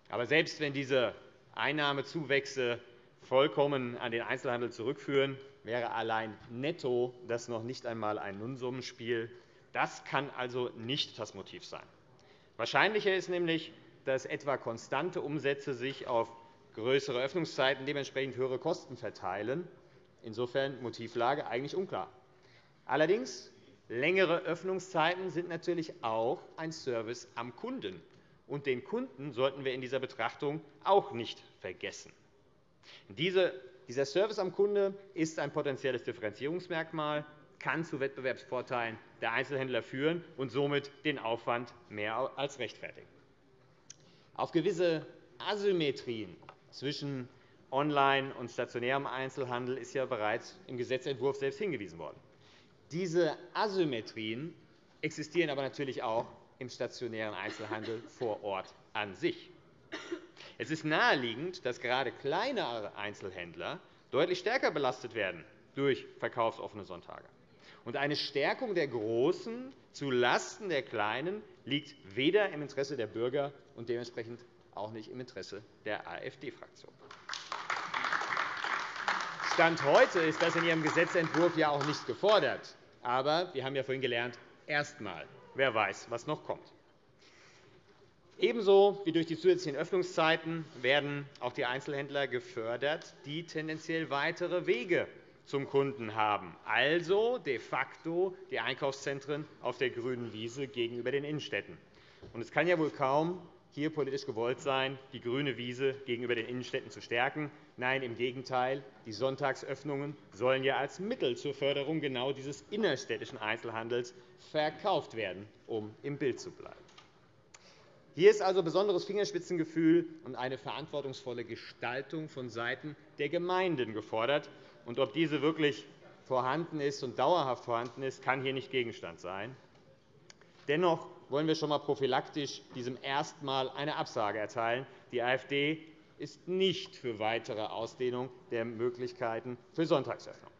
Aber selbst wenn diese Einnahmezuwächse vollkommen an den Einzelhandel zurückführen, wäre allein netto das noch nicht einmal ein Nullsummenspiel. Das kann also nicht das Motiv sein. Wahrscheinlicher ist nämlich, dass etwa konstante Umsätze sich auf größere Öffnungszeiten dementsprechend höhere Kosten verteilen. Insofern Motivlage eigentlich unklar. Allerdings längere Öffnungszeiten sind natürlich auch ein Service am Kunden. Und den Kunden sollten wir in dieser Betrachtung auch nicht vergessen. Dieser Service am Kunde ist ein potenzielles Differenzierungsmerkmal, kann zu Wettbewerbsvorteilen der Einzelhändler führen und somit den Aufwand mehr als rechtfertigen. Auf gewisse Asymmetrien zwischen Online- und stationärem Einzelhandel ist ja bereits im Gesetzentwurf selbst hingewiesen worden. Diese Asymmetrien existieren aber natürlich auch im stationären Einzelhandel vor Ort an sich. Es ist naheliegend, dass gerade kleinere Einzelhändler deutlich stärker belastet werden durch verkaufsoffene Sonntage. Und eine Stärkung der Großen zulasten der Kleinen liegt weder im Interesse der Bürger und dementsprechend auch nicht im Interesse der AfD-Fraktion. Stand heute ist das in Ihrem Gesetzentwurf ja auch nicht gefordert. Aber wir haben ja vorhin gelernt, erst einmal. Wer weiß, was noch kommt. Ebenso wie durch die zusätzlichen Öffnungszeiten werden auch die Einzelhändler gefördert, die tendenziell weitere Wege zum Kunden haben, also de facto die Einkaufszentren auf der grünen Wiese gegenüber den Innenstädten. Es kann ja wohl kaum hier politisch gewollt sein, die grüne Wiese gegenüber den Innenstädten zu stärken. Nein, im Gegenteil. Die Sonntagsöffnungen sollen ja als Mittel zur Förderung genau dieses innerstädtischen Einzelhandels verkauft werden, um im Bild zu bleiben. Hier ist also besonderes Fingerspitzengefühl und eine verantwortungsvolle Gestaltung vonseiten der Gemeinden gefordert. Und ob diese wirklich vorhanden ist und dauerhaft vorhanden ist, kann hier nicht Gegenstand sein. Dennoch wollen wir schon einmal prophylaktisch diesem erstmal eine Absage erteilen. Die AfD ist nicht für weitere Ausdehnung der Möglichkeiten für Sonntagsöffnung.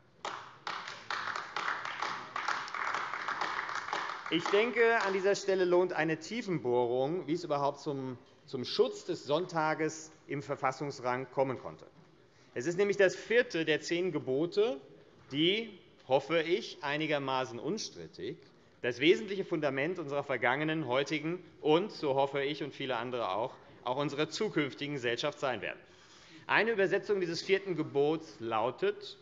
Ich denke, an dieser Stelle lohnt eine Tiefenbohrung, wie es überhaupt zum Schutz des Sonntages im Verfassungsrang kommen konnte. Es ist nämlich das vierte der zehn Gebote, die, hoffe ich, einigermaßen unstrittig das wesentliche Fundament unserer vergangenen, heutigen und, so hoffe ich und viele andere auch, auch unserer zukünftigen Gesellschaft sein werden. Eine Übersetzung dieses vierten Gebots lautet,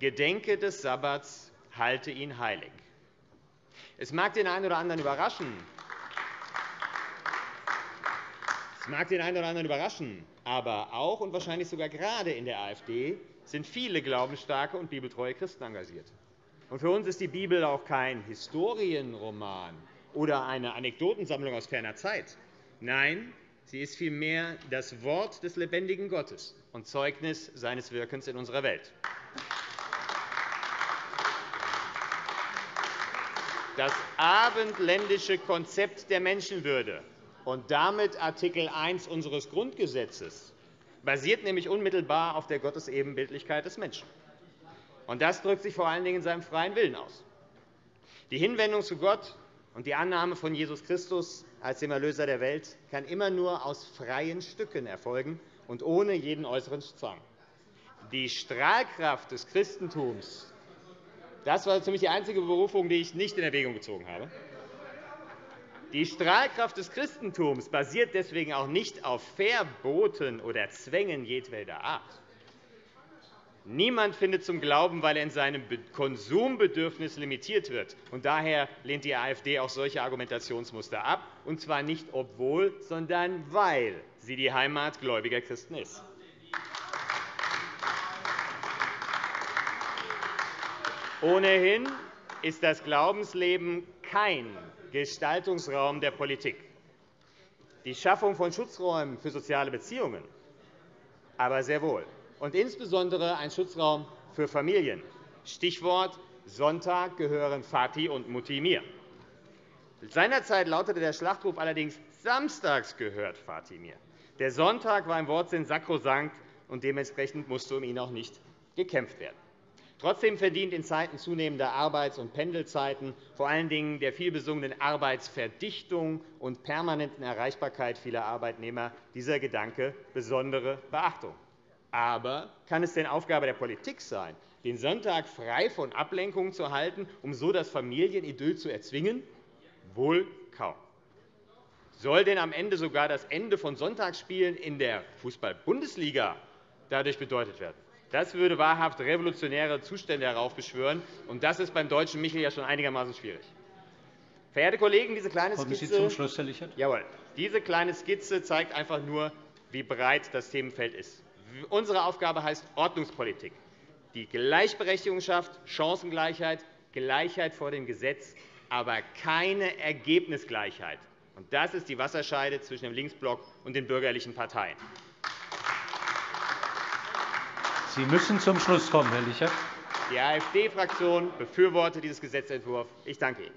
Gedenke des Sabbats, halte ihn heilig. Es mag den einen oder anderen überraschen, es mag den einen oder anderen überraschen, aber auch und wahrscheinlich sogar gerade in der AfD sind viele glaubensstarke und bibeltreue Christen engagiert. Für uns ist die Bibel auch kein Historienroman oder eine Anekdotensammlung aus ferner Zeit. Nein, sie ist vielmehr das Wort des lebendigen Gottes und Zeugnis seines Wirkens in unserer Welt. Das abendländische Konzept der Menschenwürde und damit Artikel 1 unseres Grundgesetzes basiert nämlich unmittelbar auf der Gottesebenbildlichkeit des Menschen. Und das drückt sich vor allen Dingen in seinem freien Willen aus. Die Hinwendung zu Gott und die Annahme von Jesus Christus als dem Erlöser der Welt kann immer nur aus freien Stücken erfolgen und ohne jeden äußeren Zwang. Die Strahlkraft des Christentums das war ziemlich die einzige Berufung, die ich nicht in Erwägung gezogen habe. Die Strahlkraft des Christentums basiert deswegen auch nicht auf Verboten oder Zwängen jedweder Art. Niemand findet zum Glauben, weil er in seinem Konsumbedürfnis limitiert wird. Und daher lehnt die AfD auch solche Argumentationsmuster ab, und zwar nicht obwohl, sondern weil sie die Heimat gläubiger Christen ist. Ohnehin ist das Glaubensleben kein Gestaltungsraum der Politik. die Schaffung von Schutzräumen für soziale Beziehungen, aber sehr wohl, und insbesondere ein Schutzraum für Familien. Stichwort Sonntag gehören Vati und Mutti mir. Seinerzeit lautete der Schlachtruf allerdings Samstags gehört Vati mir. Der Sonntag war im Wortsinn sakrosankt, und dementsprechend musste um ihn auch nicht gekämpft werden. Trotzdem verdient in Zeiten zunehmender Arbeits- und Pendelzeiten, vor allen Dingen der vielbesungenen Arbeitsverdichtung und permanenten Erreichbarkeit vieler Arbeitnehmer, dieser Gedanke besondere Beachtung. Aber kann es denn Aufgabe der Politik sein, den Sonntag frei von Ablenkungen zu halten, um so das Familienidyll zu erzwingen? Wohl kaum. Soll denn am Ende sogar das Ende von Sonntagsspielen in der Fußball-Bundesliga dadurch bedeutet werden? Das würde wahrhaft revolutionäre Zustände heraufbeschwören, und das ist beim deutschen Michel ja schon einigermaßen schwierig. Verehrte Kollegen, diese kleine Kommen Skizze, Sie zum Schluss, Herr Lichert? Jawohl. Diese kleine Skizze zeigt einfach nur, wie breit das Themenfeld ist. Unsere Aufgabe heißt Ordnungspolitik, die Gleichberechtigung schafft, Chancengleichheit, Gleichheit vor dem Gesetz, aber keine Ergebnisgleichheit. Das ist die Wasserscheide zwischen dem Linksblock und den bürgerlichen Parteien. Sie müssen zum Schluss kommen, Herr Lichert. Die AfD-Fraktion befürwortet diesen Gesetzentwurf. Ich danke Ihnen.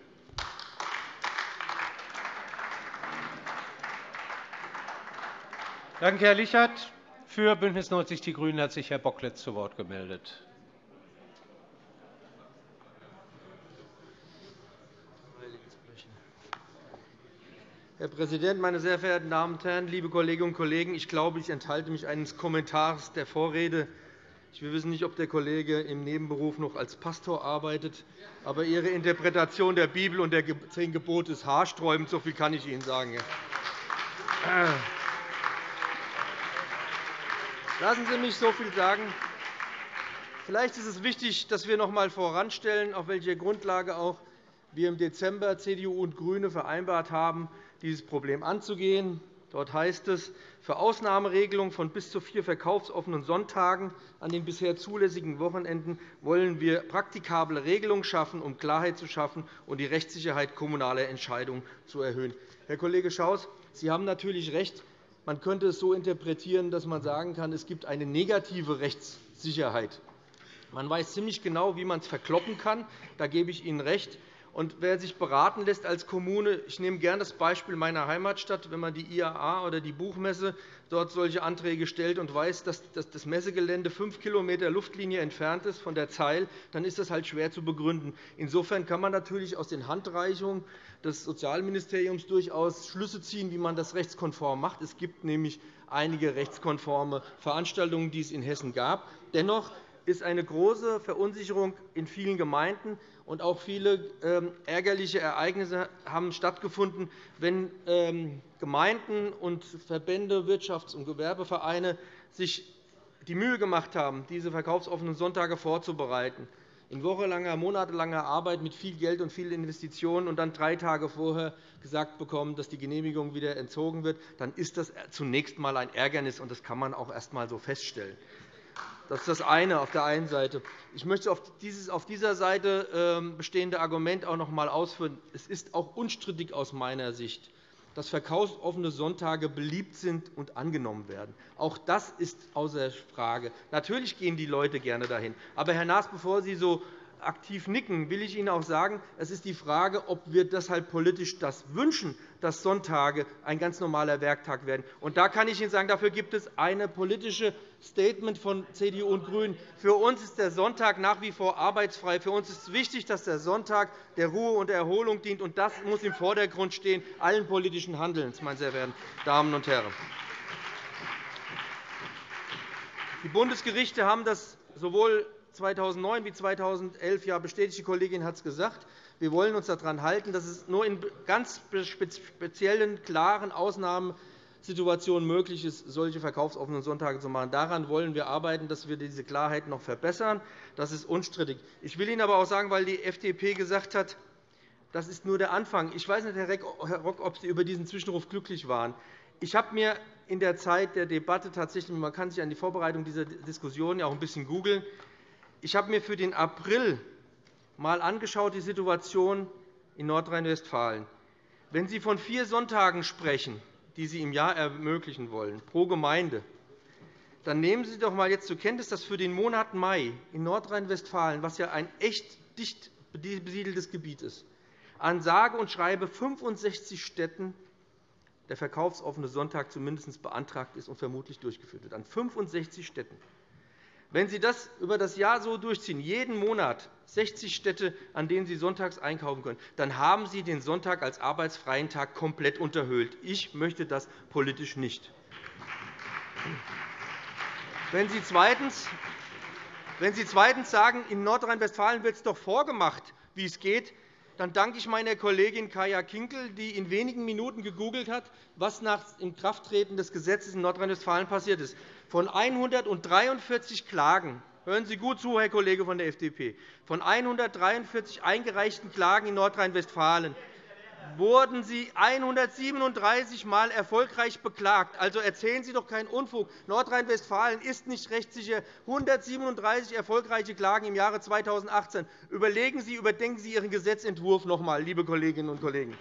Danke, Herr Lichert. Für BÜNDNIS 90 die GRÜNEN hat sich Herr Bockletz zu Wort gemeldet. Herr Präsident, meine sehr verehrten Damen und Herren, liebe Kolleginnen und Kollegen! Ich glaube, ich enthalte mich eines Kommentars der Vorrede. Ich wissen nicht, ob der Kollege im Nebenberuf noch als Pastor arbeitet, aber Ihre Interpretation der Bibel und der zehn Gebote ist haarsträubend. So viel kann ich Ihnen sagen. Lassen Sie mich so viel sagen. Vielleicht ist es wichtig, dass wir noch einmal voranstellen, auf welcher Grundlage auch wir im Dezember CDU und GRÜNE vereinbart haben, dieses Problem anzugehen. Dort heißt es, für Ausnahmeregelungen von bis zu vier verkaufsoffenen Sonntagen an den bisher zulässigen Wochenenden wollen wir praktikable Regelungen schaffen, um Klarheit zu schaffen und die Rechtssicherheit kommunaler Entscheidungen zu erhöhen. Herr Kollege Schaus, Sie haben natürlich recht. Man könnte es so interpretieren, dass man sagen kann, es gibt eine negative Rechtssicherheit. Man weiß ziemlich genau, wie man es verkloppen kann. Da gebe ich Ihnen recht. Und wer sich beraten lässt als Kommune, ich nehme gerne das Beispiel meiner Heimatstadt, wenn man die IAA oder die Buchmesse dort solche Anträge stellt und weiß, dass das Messegelände fünf km Luftlinie entfernt ist von der Zeil, dann ist das halt schwer zu begründen. Insofern kann man natürlich aus den Handreichungen des Sozialministeriums durchaus Schlüsse ziehen, wie man das rechtskonform macht. Es gibt nämlich einige rechtskonforme Veranstaltungen, die es in Hessen gab. Dennoch ist eine große Verunsicherung in vielen Gemeinden und auch viele ähm, ärgerliche Ereignisse haben stattgefunden, wenn ähm, Gemeinden und Verbände, Wirtschafts- und Gewerbevereine sich die Mühe gemacht haben, diese verkaufsoffenen Sonntage vorzubereiten, in wochelanger, monatelanger Arbeit mit viel Geld und vielen Investitionen und dann drei Tage vorher gesagt bekommen, dass die Genehmigung wieder entzogen wird, dann ist das zunächst einmal ein Ärgernis, und das kann man auch erst einmal so feststellen. Das ist das eine auf der einen Seite. Ich möchte auf dieses auf dieser Seite ähm, bestehende Argument auch noch einmal ausführen. Es ist auch unstrittig aus meiner Sicht, dass verkaufsoffene Sonntage beliebt sind und angenommen werden. Auch das ist außer Frage. Natürlich gehen die Leute gerne dahin. Aber, Herr Naas, bevor Sie so aktiv nicken, will ich Ihnen auch sagen, es ist die Frage, ob wir deshalb politisch das wünschen, dass Sonntage ein ganz normaler Werktag werden. Und da kann ich Ihnen sagen, dafür gibt es ein politisches Statement von CDU und GRÜNEN. Für uns ist der Sonntag nach wie vor arbeitsfrei. Für uns ist wichtig, dass der Sonntag der Ruhe und der Erholung dient. Und das muss im Vordergrund stehen allen politischen Handelns, meine sehr verehrten Damen und Herren. Die Bundesgerichte haben das sowohl 2009 wie 2011 ja bestätigt. Die Kollegin hat es gesagt. Wir wollen uns daran halten, dass es nur in ganz speziellen, klaren Ausnahmesituationen möglich ist, solche verkaufsoffenen Sonntage zu machen. Daran wollen wir arbeiten, dass wir diese Klarheit noch verbessern. Das ist unstrittig. Ich will Ihnen aber auch sagen, weil die FDP gesagt hat, das ist nur der Anfang. Ich weiß nicht, Herr Rock, ob Sie über diesen Zwischenruf glücklich waren. Ich habe mir in der Zeit der Debatte tatsächlich, man kann sich an die Vorbereitung dieser Diskussion ja auch ein bisschen googeln, ich habe mir für den April einmal angeschaut, die Situation in Nordrhein-Westfalen. Wenn Sie von vier Sonntagen sprechen, die Sie im Jahr ermöglichen wollen, pro Gemeinde, dann nehmen Sie doch einmal jetzt zur Kenntnis, dass für den Monat Mai in Nordrhein-Westfalen, was ja ein echt dicht besiedeltes Gebiet ist, an sage und schreibe 65 Städten der verkaufsoffene Sonntag zumindest beantragt ist und vermutlich durchgeführt wird. An 65 Städten. Wenn Sie das über das Jahr so durchziehen, jeden Monat 60 Städte, an denen Sie sonntags einkaufen können, dann haben Sie den Sonntag als arbeitsfreien Tag komplett unterhöhlt. Ich möchte das politisch nicht. Wenn Sie zweitens, wenn Sie zweitens sagen, in Nordrhein-Westfalen wird es doch vorgemacht, wie es geht, dann danke ich meiner Kollegin Kaya Kinkel, die in wenigen Minuten gegoogelt hat, was nach Inkrafttreten des Gesetzes in Nordrhein-Westfalen passiert ist. Von 143 Klagen Hören Sie gut zu, Herr Kollege von der FDP. Von 143 eingereichten Klagen in Nordrhein-Westfalen wurden Sie 137 Mal erfolgreich beklagt. Also erzählen Sie doch keinen Unfug. Nordrhein-Westfalen ist nicht rechtssicher. 137 erfolgreiche Klagen im Jahre 2018. Überlegen Sie, überdenken Sie Ihren Gesetzentwurf noch einmal, liebe Kolleginnen und Kollegen.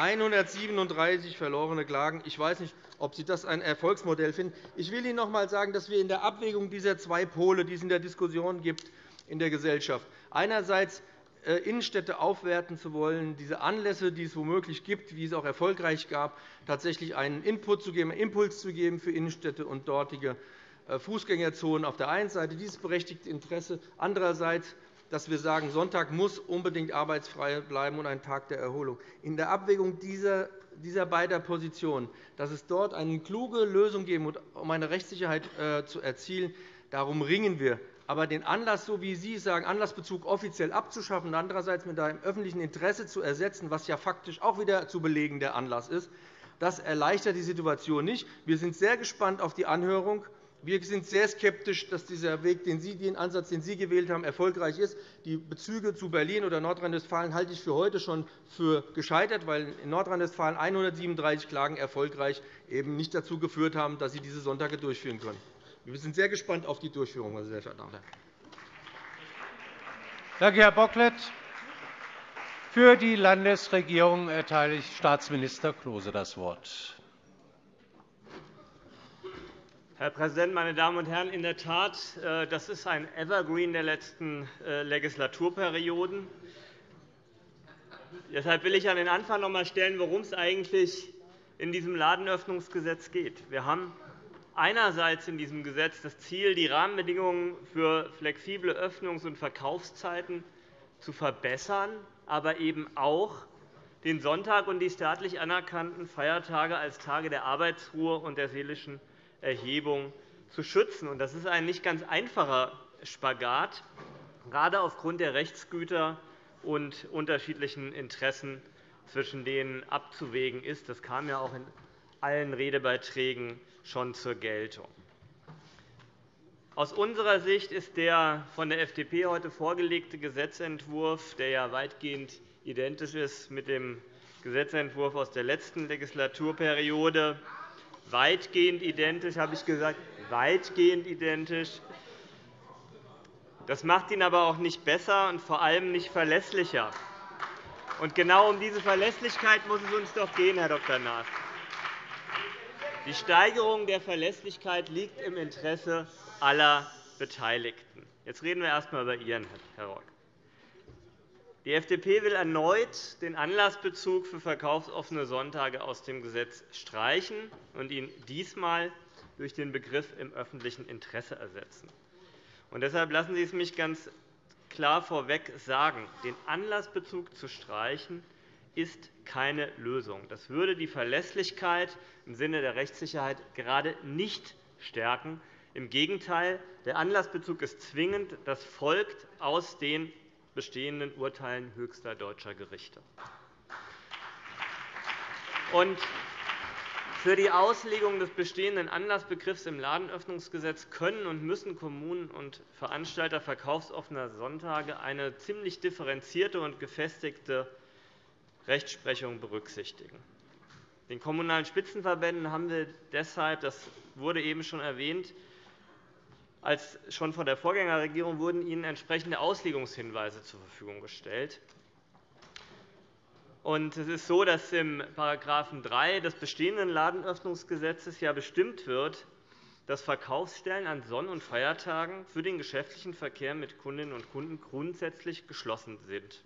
137 verlorene Klagen. Ich weiß nicht, ob Sie das ein Erfolgsmodell finden. Ich will Ihnen noch einmal sagen, dass wir in der Abwägung dieser zwei Pole, die es in der Diskussion gibt, in der Gesellschaft. Einerseits äh, Innenstädte aufwerten zu wollen, diese Anlässe, die es womöglich gibt, wie es auch erfolgreich gab, tatsächlich einen Input zu geben, einen Impuls zu geben für Innenstädte und dortige äh, Fußgängerzonen auf der einen Seite, dieses berechtigte Interesse. Andererseits dass wir sagen, Sonntag muss unbedingt arbeitsfrei bleiben und ein Tag der Erholung. In der Abwägung dieser dieser beiden Positionen, dass es dort eine kluge Lösung geben muss, um eine Rechtssicherheit äh, zu erzielen, darum ringen wir. Aber den Anlass, so wie Sie sagen, Anlassbezug offiziell abzuschaffen und andererseits mit einem öffentlichen Interesse zu ersetzen, was ja faktisch auch wieder zu belegen der Anlass ist, das erleichtert die Situation nicht. Wir sind sehr gespannt auf die Anhörung. Wir sind sehr skeptisch, dass dieser Weg, den, Sie, den Ansatz, den Sie gewählt haben, erfolgreich ist. Die Bezüge zu Berlin oder Nordrhein-Westfalen halte ich für heute schon für gescheitert, weil in Nordrhein-Westfalen 137 Klagen erfolgreich eben nicht dazu geführt haben, dass Sie diese Sonntage durchführen können. Wir sind sehr gespannt auf die Durchführung, meine sehr verehrten Damen und Herren. Danke, Herr Bocklet. Für die Landesregierung erteile ich Staatsminister Klose das Wort. Herr Präsident, meine Damen und Herren! In der Tat, äh, das ist ein Evergreen der letzten äh, Legislaturperioden. Deshalb will ich an den Anfang noch einmal stellen, worum es eigentlich in diesem Ladenöffnungsgesetz geht. Wir haben einerseits in diesem Gesetz das Ziel, die Rahmenbedingungen für flexible Öffnungs- und Verkaufszeiten zu verbessern, aber eben auch den Sonntag und die staatlich anerkannten Feiertage als Tage der Arbeitsruhe und der seelischen Erhebung zu schützen. Das ist ein nicht ganz einfacher Spagat, gerade aufgrund der Rechtsgüter und unterschiedlichen Interessen, zwischen denen abzuwägen ist. Das kam ja auch in allen Redebeiträgen schon zur Geltung. Aus unserer Sicht ist der von der FDP heute vorgelegte Gesetzentwurf, der ja weitgehend identisch ist mit dem Gesetzentwurf aus der letzten Legislaturperiode, weitgehend identisch, habe ich gesagt, weitgehend identisch. Das macht ihn aber auch nicht besser und vor allem nicht verlässlicher. Und genau um diese Verlässlichkeit muss es uns doch gehen, Herr Dr. Naas. Die Steigerung der Verlässlichkeit liegt im Interesse aller Beteiligten. Jetzt reden wir erst einmal über Ihren, Herr Rock. Die FDP will erneut den Anlassbezug für verkaufsoffene Sonntage aus dem Gesetz streichen und ihn diesmal durch den Begriff im öffentlichen Interesse ersetzen. Und deshalb lassen Sie es mich ganz klar vorweg sagen. Den Anlassbezug zu streichen, ist keine Lösung. Das würde die Verlässlichkeit im Sinne der Rechtssicherheit gerade nicht stärken. Im Gegenteil, der Anlassbezug ist zwingend. Das folgt aus den bestehenden Urteilen höchster deutscher Gerichte. für die Auslegung des bestehenden Anlassbegriffs im Ladenöffnungsgesetz können und müssen Kommunen und Veranstalter verkaufsoffener Sonntage eine ziemlich differenzierte und gefestigte Rechtsprechung berücksichtigen. Den Kommunalen Spitzenverbänden haben wir deshalb, das wurde eben schon erwähnt, als schon von der Vorgängerregierung wurden ihnen entsprechende Auslegungshinweise zur Verfügung gestellt. Es ist so, dass im § 3 des bestehenden Ladenöffnungsgesetzes bestimmt wird, dass Verkaufsstellen an Sonn- und Feiertagen für den geschäftlichen Verkehr mit Kundinnen und Kunden grundsätzlich geschlossen sind.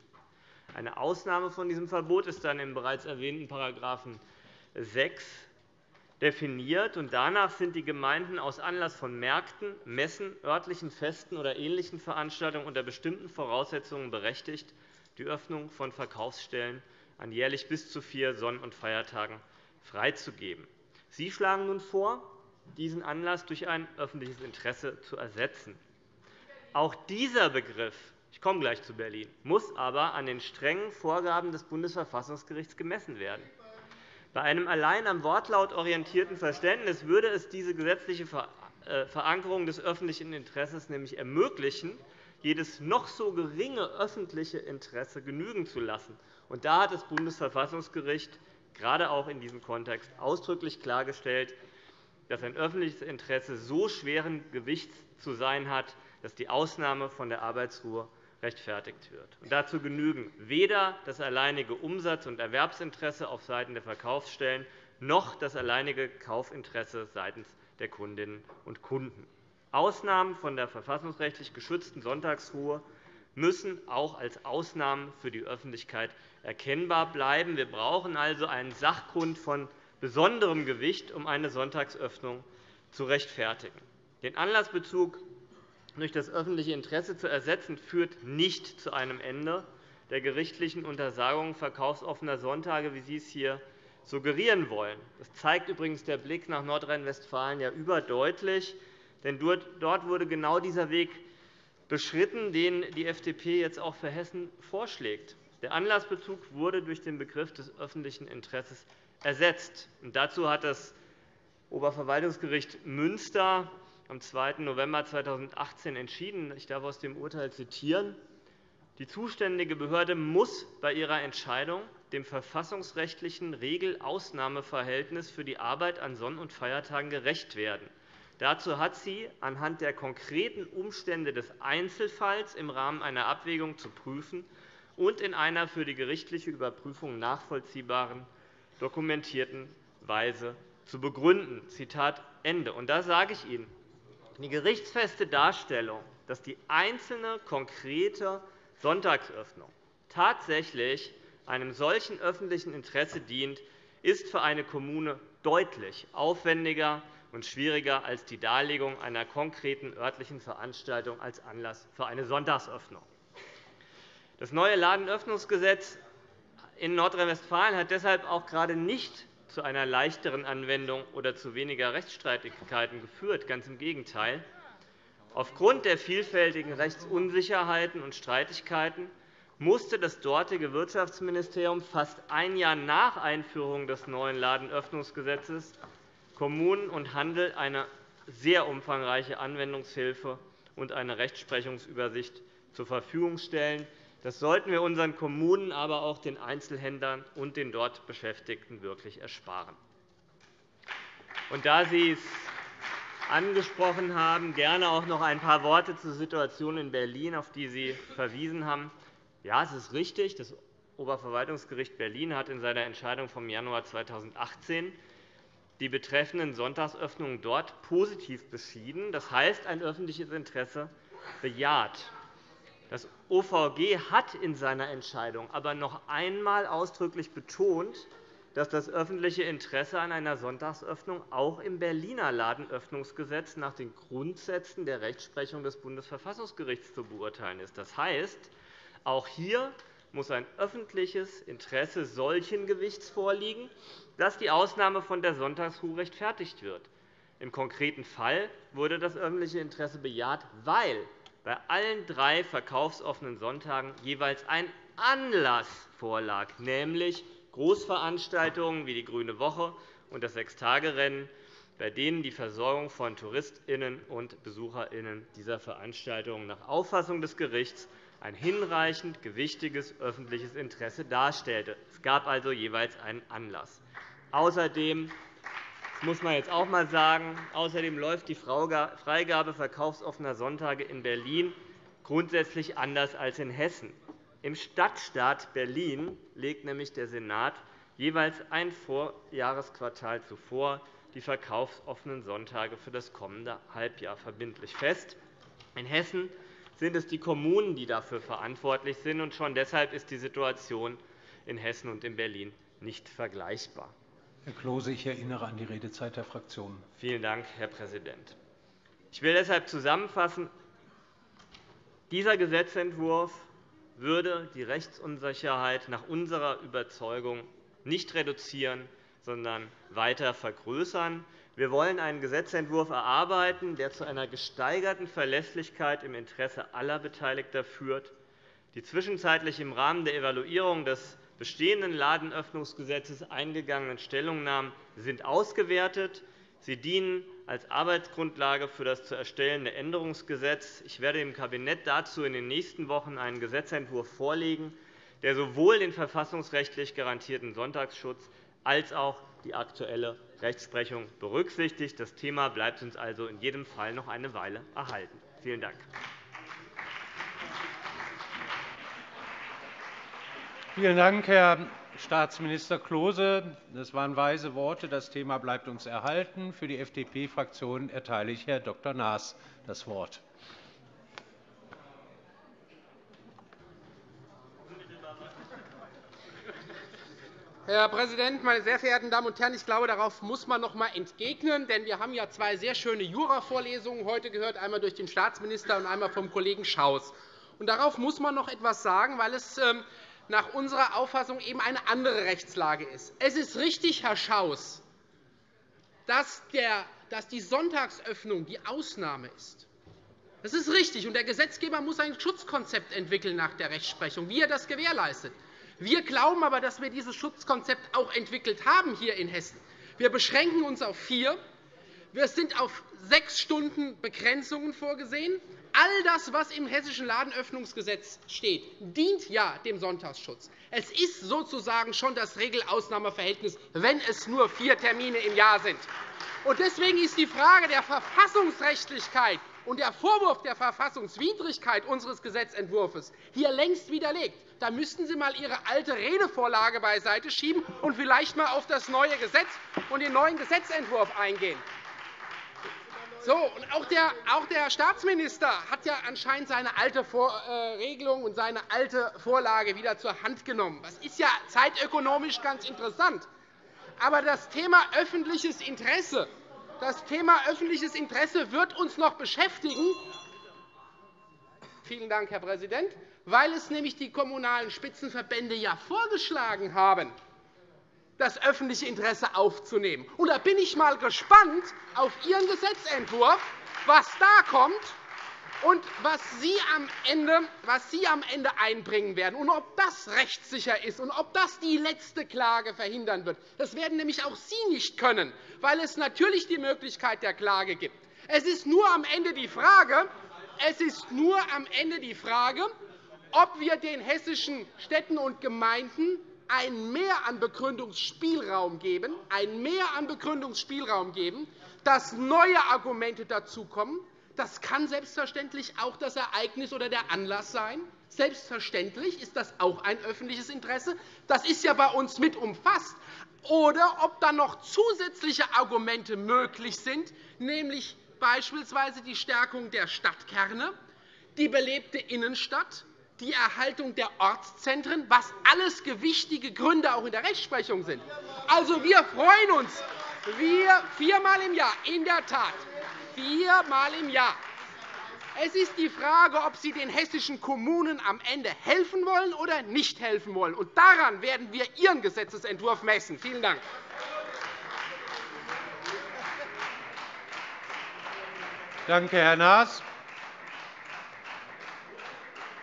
Eine Ausnahme von diesem Verbot ist dann im bereits erwähnten § 6 definiert. Danach sind die Gemeinden aus Anlass von Märkten, Messen, örtlichen Festen oder ähnlichen Veranstaltungen unter bestimmten Voraussetzungen berechtigt, die Öffnung von Verkaufsstellen an jährlich bis zu vier Sonn- und Feiertagen freizugeben. Sie schlagen nun vor, diesen Anlass durch ein öffentliches Interesse zu ersetzen. Auch dieser Begriff ich komme gleich zu Berlin muss aber an den strengen Vorgaben des Bundesverfassungsgerichts gemessen werden. Bei einem allein am Wortlaut orientierten Verständnis würde es diese gesetzliche äh, Verankerung des öffentlichen Interesses nämlich ermöglichen, jedes noch so geringe öffentliche Interesse genügen zu lassen. Und da hat das Bundesverfassungsgericht gerade auch in diesem Kontext ausdrücklich klargestellt, dass ein öffentliches Interesse so schweren Gewichts zu sein hat, dass die Ausnahme von der Arbeitsruhe rechtfertigt wird. Und dazu genügen weder das alleinige Umsatz- und Erwerbsinteresse auf Seiten der Verkaufsstellen noch das alleinige Kaufinteresse seitens der Kundinnen und Kunden. Ausnahmen von der verfassungsrechtlich geschützten Sonntagsruhe müssen auch als Ausnahmen für die Öffentlichkeit erkennbar bleiben. Wir brauchen also einen Sachgrund von besonderem Gewicht, um eine Sonntagsöffnung zu rechtfertigen. Den Anlassbezug durch das öffentliche Interesse zu ersetzen, führt nicht zu einem Ende der gerichtlichen Untersagung verkaufsoffener Sonntage, wie Sie es hier suggerieren wollen. Das zeigt übrigens der Blick nach Nordrhein-Westfalen ja überdeutlich. Denn dort wurde genau dieser Weg beschritten, den die FDP jetzt auch für Hessen vorschlägt. Der Anlassbezug wurde durch den Begriff des öffentlichen Interesses ersetzt. dazu hat das Oberverwaltungsgericht Münster am 2. November 2018 entschieden. Ich darf aus dem Urteil zitieren. Die zuständige Behörde muss bei ihrer Entscheidung dem verfassungsrechtlichen Regelausnahmeverhältnis für die Arbeit an Sonn- und Feiertagen gerecht werden. Dazu hat sie anhand der konkreten Umstände des Einzelfalls im Rahmen einer Abwägung zu prüfen und in einer für die gerichtliche Überprüfung nachvollziehbaren, dokumentierten Weise zu begründen. Zitat Ende. Und da sage ich Ihnen, die gerichtsfeste Darstellung, dass die einzelne konkrete Sonntagsöffnung tatsächlich einem solchen öffentlichen Interesse dient, ist für eine Kommune deutlich aufwendiger und schwieriger als die Darlegung einer konkreten örtlichen Veranstaltung als Anlass für eine Sonntagsöffnung. Das neue Ladenöffnungsgesetz in Nordrhein-Westfalen hat deshalb auch gerade nicht zu einer leichteren Anwendung oder zu weniger Rechtsstreitigkeiten geführt. Ganz im Gegenteil. Aufgrund der vielfältigen Rechtsunsicherheiten und Streitigkeiten musste das dortige Wirtschaftsministerium fast ein Jahr nach Einführung des neuen Ladenöffnungsgesetzes Kommunen und Handel eine sehr umfangreiche Anwendungshilfe und eine Rechtsprechungsübersicht zur Verfügung stellen. Das sollten wir unseren Kommunen, aber auch den Einzelhändlern und den dort Beschäftigten wirklich ersparen. Und da Sie es angesprochen haben, gerne auch noch ein paar Worte zur Situation in Berlin, auf die Sie verwiesen haben. Ja, es ist richtig, das Oberverwaltungsgericht Berlin hat in seiner Entscheidung vom Januar 2018 die betreffenden Sonntagsöffnungen dort positiv beschieden, das heißt ein öffentliches Interesse bejaht. Das OVG hat in seiner Entscheidung aber noch einmal ausdrücklich betont, dass das öffentliche Interesse an einer Sonntagsöffnung auch im Berliner Ladenöffnungsgesetz nach den Grundsätzen der Rechtsprechung des Bundesverfassungsgerichts zu beurteilen ist. Das heißt, auch hier muss ein öffentliches Interesse solchen Gewichts vorliegen, dass die Ausnahme von der Sonntagsruhe rechtfertigt wird. Im konkreten Fall wurde das öffentliche Interesse bejaht, weil bei allen drei verkaufsoffenen Sonntagen jeweils ein Anlass vorlag, nämlich Großveranstaltungen wie die Grüne Woche und das Sechstagerennen, bei denen die Versorgung von TouristInnen und BesucherInnen dieser Veranstaltungen nach Auffassung des Gerichts ein hinreichend gewichtiges öffentliches Interesse darstellte. Es gab also jeweils einen Anlass. Außerdem muss man jetzt auch einmal sagen. Außerdem läuft die Freigabe verkaufsoffener Sonntage in Berlin grundsätzlich anders als in Hessen. Im Stadtstaat Berlin legt nämlich der Senat jeweils ein Vorjahresquartal zuvor die verkaufsoffenen Sonntage für das kommende Halbjahr verbindlich fest. In Hessen sind es die Kommunen, die dafür verantwortlich sind. und Schon deshalb ist die Situation in Hessen und in Berlin nicht vergleichbar. Herr Klose, ich erinnere an die Redezeit der Fraktionen. Vielen Dank, Herr Präsident. Ich will deshalb zusammenfassen. Dieser Gesetzentwurf würde die Rechtsunsicherheit nach unserer Überzeugung nicht reduzieren, sondern weiter vergrößern. Wir wollen einen Gesetzentwurf erarbeiten, der zu einer gesteigerten Verlässlichkeit im Interesse aller Beteiligter führt. Die zwischenzeitlich im Rahmen der Evaluierung des bestehenden Ladenöffnungsgesetzes eingegangenen Stellungnahmen sind ausgewertet. Sie dienen als Arbeitsgrundlage für das zu erstellende Änderungsgesetz. Ich werde dem Kabinett dazu in den nächsten Wochen einen Gesetzentwurf vorlegen, der sowohl den verfassungsrechtlich garantierten Sonntagsschutz als auch die aktuelle Rechtsprechung berücksichtigt. Das Thema bleibt uns also in jedem Fall noch eine Weile erhalten. Vielen Dank. Vielen Dank, Herr Staatsminister Klose. Das waren weise Worte. Das Thema bleibt uns erhalten. Für die FDP-Fraktion erteile ich Herrn Dr. Naas das Wort. Herr Präsident, meine sehr verehrten Damen und Herren! Ich glaube, darauf muss man noch einmal entgegnen. Denn wir haben ja zwei sehr schöne Jura-Vorlesungen heute gehört, einmal durch den Staatsminister und einmal vom Kollegen Schaus. Und darauf muss man noch etwas sagen, weil es ähm, nach unserer Auffassung eben eine andere Rechtslage ist. Es ist richtig, Herr Schaus, dass die Sonntagsöffnung die Ausnahme ist. Das ist richtig, und der Gesetzgeber muss ein Schutzkonzept entwickeln nach der Rechtsprechung, wie er das gewährleistet. Wir glauben aber, dass wir dieses Schutzkonzept auch entwickelt haben hier in Hessen. Wir beschränken uns auf vier. Wir sind auf sechs Stunden Begrenzungen vorgesehen. All das, was im Hessischen Ladenöffnungsgesetz steht, dient ja dem Sonntagsschutz. Es ist sozusagen schon das Regel-Ausnahmeverhältnis, wenn es nur vier Termine im Jahr sind. Deswegen ist die Frage der Verfassungsrechtlichkeit und der Vorwurf der Verfassungswidrigkeit unseres Gesetzentwurfs hier längst widerlegt. Da müssten Sie einmal Ihre alte Redevorlage beiseite schieben und vielleicht einmal auf das neue Gesetz und den neuen Gesetzentwurf eingehen. So, und auch, der, auch der Staatsminister hat ja anscheinend seine alte äh, Regelung und seine alte Vorlage wieder zur Hand genommen. Das ist ja zeitökonomisch ganz interessant. Aber das Thema öffentliches Interesse das Thema öffentliches Interesse wird uns noch beschäftigen. Vielen Dank, Herr Präsident, weil es nämlich die Kommunalen Spitzenverbände ja vorgeschlagen haben, das öffentliche Interesse aufzunehmen. Und da bin ich einmal gespannt auf Ihren Gesetzentwurf, was da kommt und was Sie, am Ende, was Sie am Ende einbringen werden und ob das rechtssicher ist und ob das die letzte Klage verhindern wird. Das werden nämlich auch Sie nicht können, weil es natürlich die Möglichkeit der Klage gibt. Es ist nur am Ende die Frage, es ist nur am Ende die Frage ob wir den hessischen Städten und Gemeinden ein Mehr an Begründungsspielraum geben, ein Mehr an Begründungsspielraum geben, dass neue Argumente dazukommen, das kann selbstverständlich auch das Ereignis oder der Anlass sein. Selbstverständlich ist das auch ein öffentliches Interesse. Das ist ja bei uns mit umfasst. Oder ob dann noch zusätzliche Argumente möglich sind, nämlich beispielsweise die Stärkung der Stadtkerne, die belebte Innenstadt, die Erhaltung der Ortszentren, was alles gewichtige Gründe auch in der Rechtsprechung sind. Also, wir freuen uns, wir viermal im Jahr in der Tat viermal im Jahr. Es ist die Frage, ob Sie den hessischen Kommunen am Ende helfen wollen oder nicht helfen wollen. Und daran werden wir Ihren Gesetzentwurf messen. Vielen Dank. Danke, Herr Naas.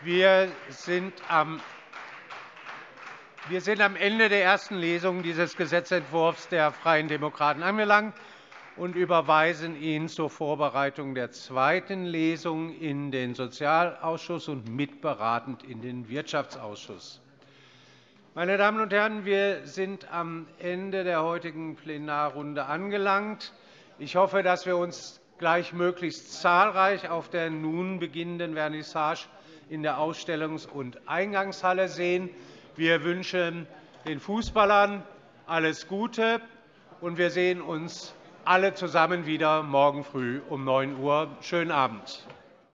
Wir sind am Ende der ersten Lesung dieses Gesetzentwurfs der Freien Demokraten angelangt und überweisen ihn zur Vorbereitung der zweiten Lesung in den Sozialausschuss und mitberatend in den Wirtschaftsausschuss. Meine Damen und Herren, wir sind am Ende der heutigen Plenarrunde angelangt. Ich hoffe, dass wir uns gleich möglichst zahlreich auf der nun beginnenden Vernissage in der Ausstellungs- und Eingangshalle sehen. Wir wünschen den Fußballern alles Gute, und wir sehen uns alle zusammen wieder morgen früh um 9 Uhr. Schönen Abend.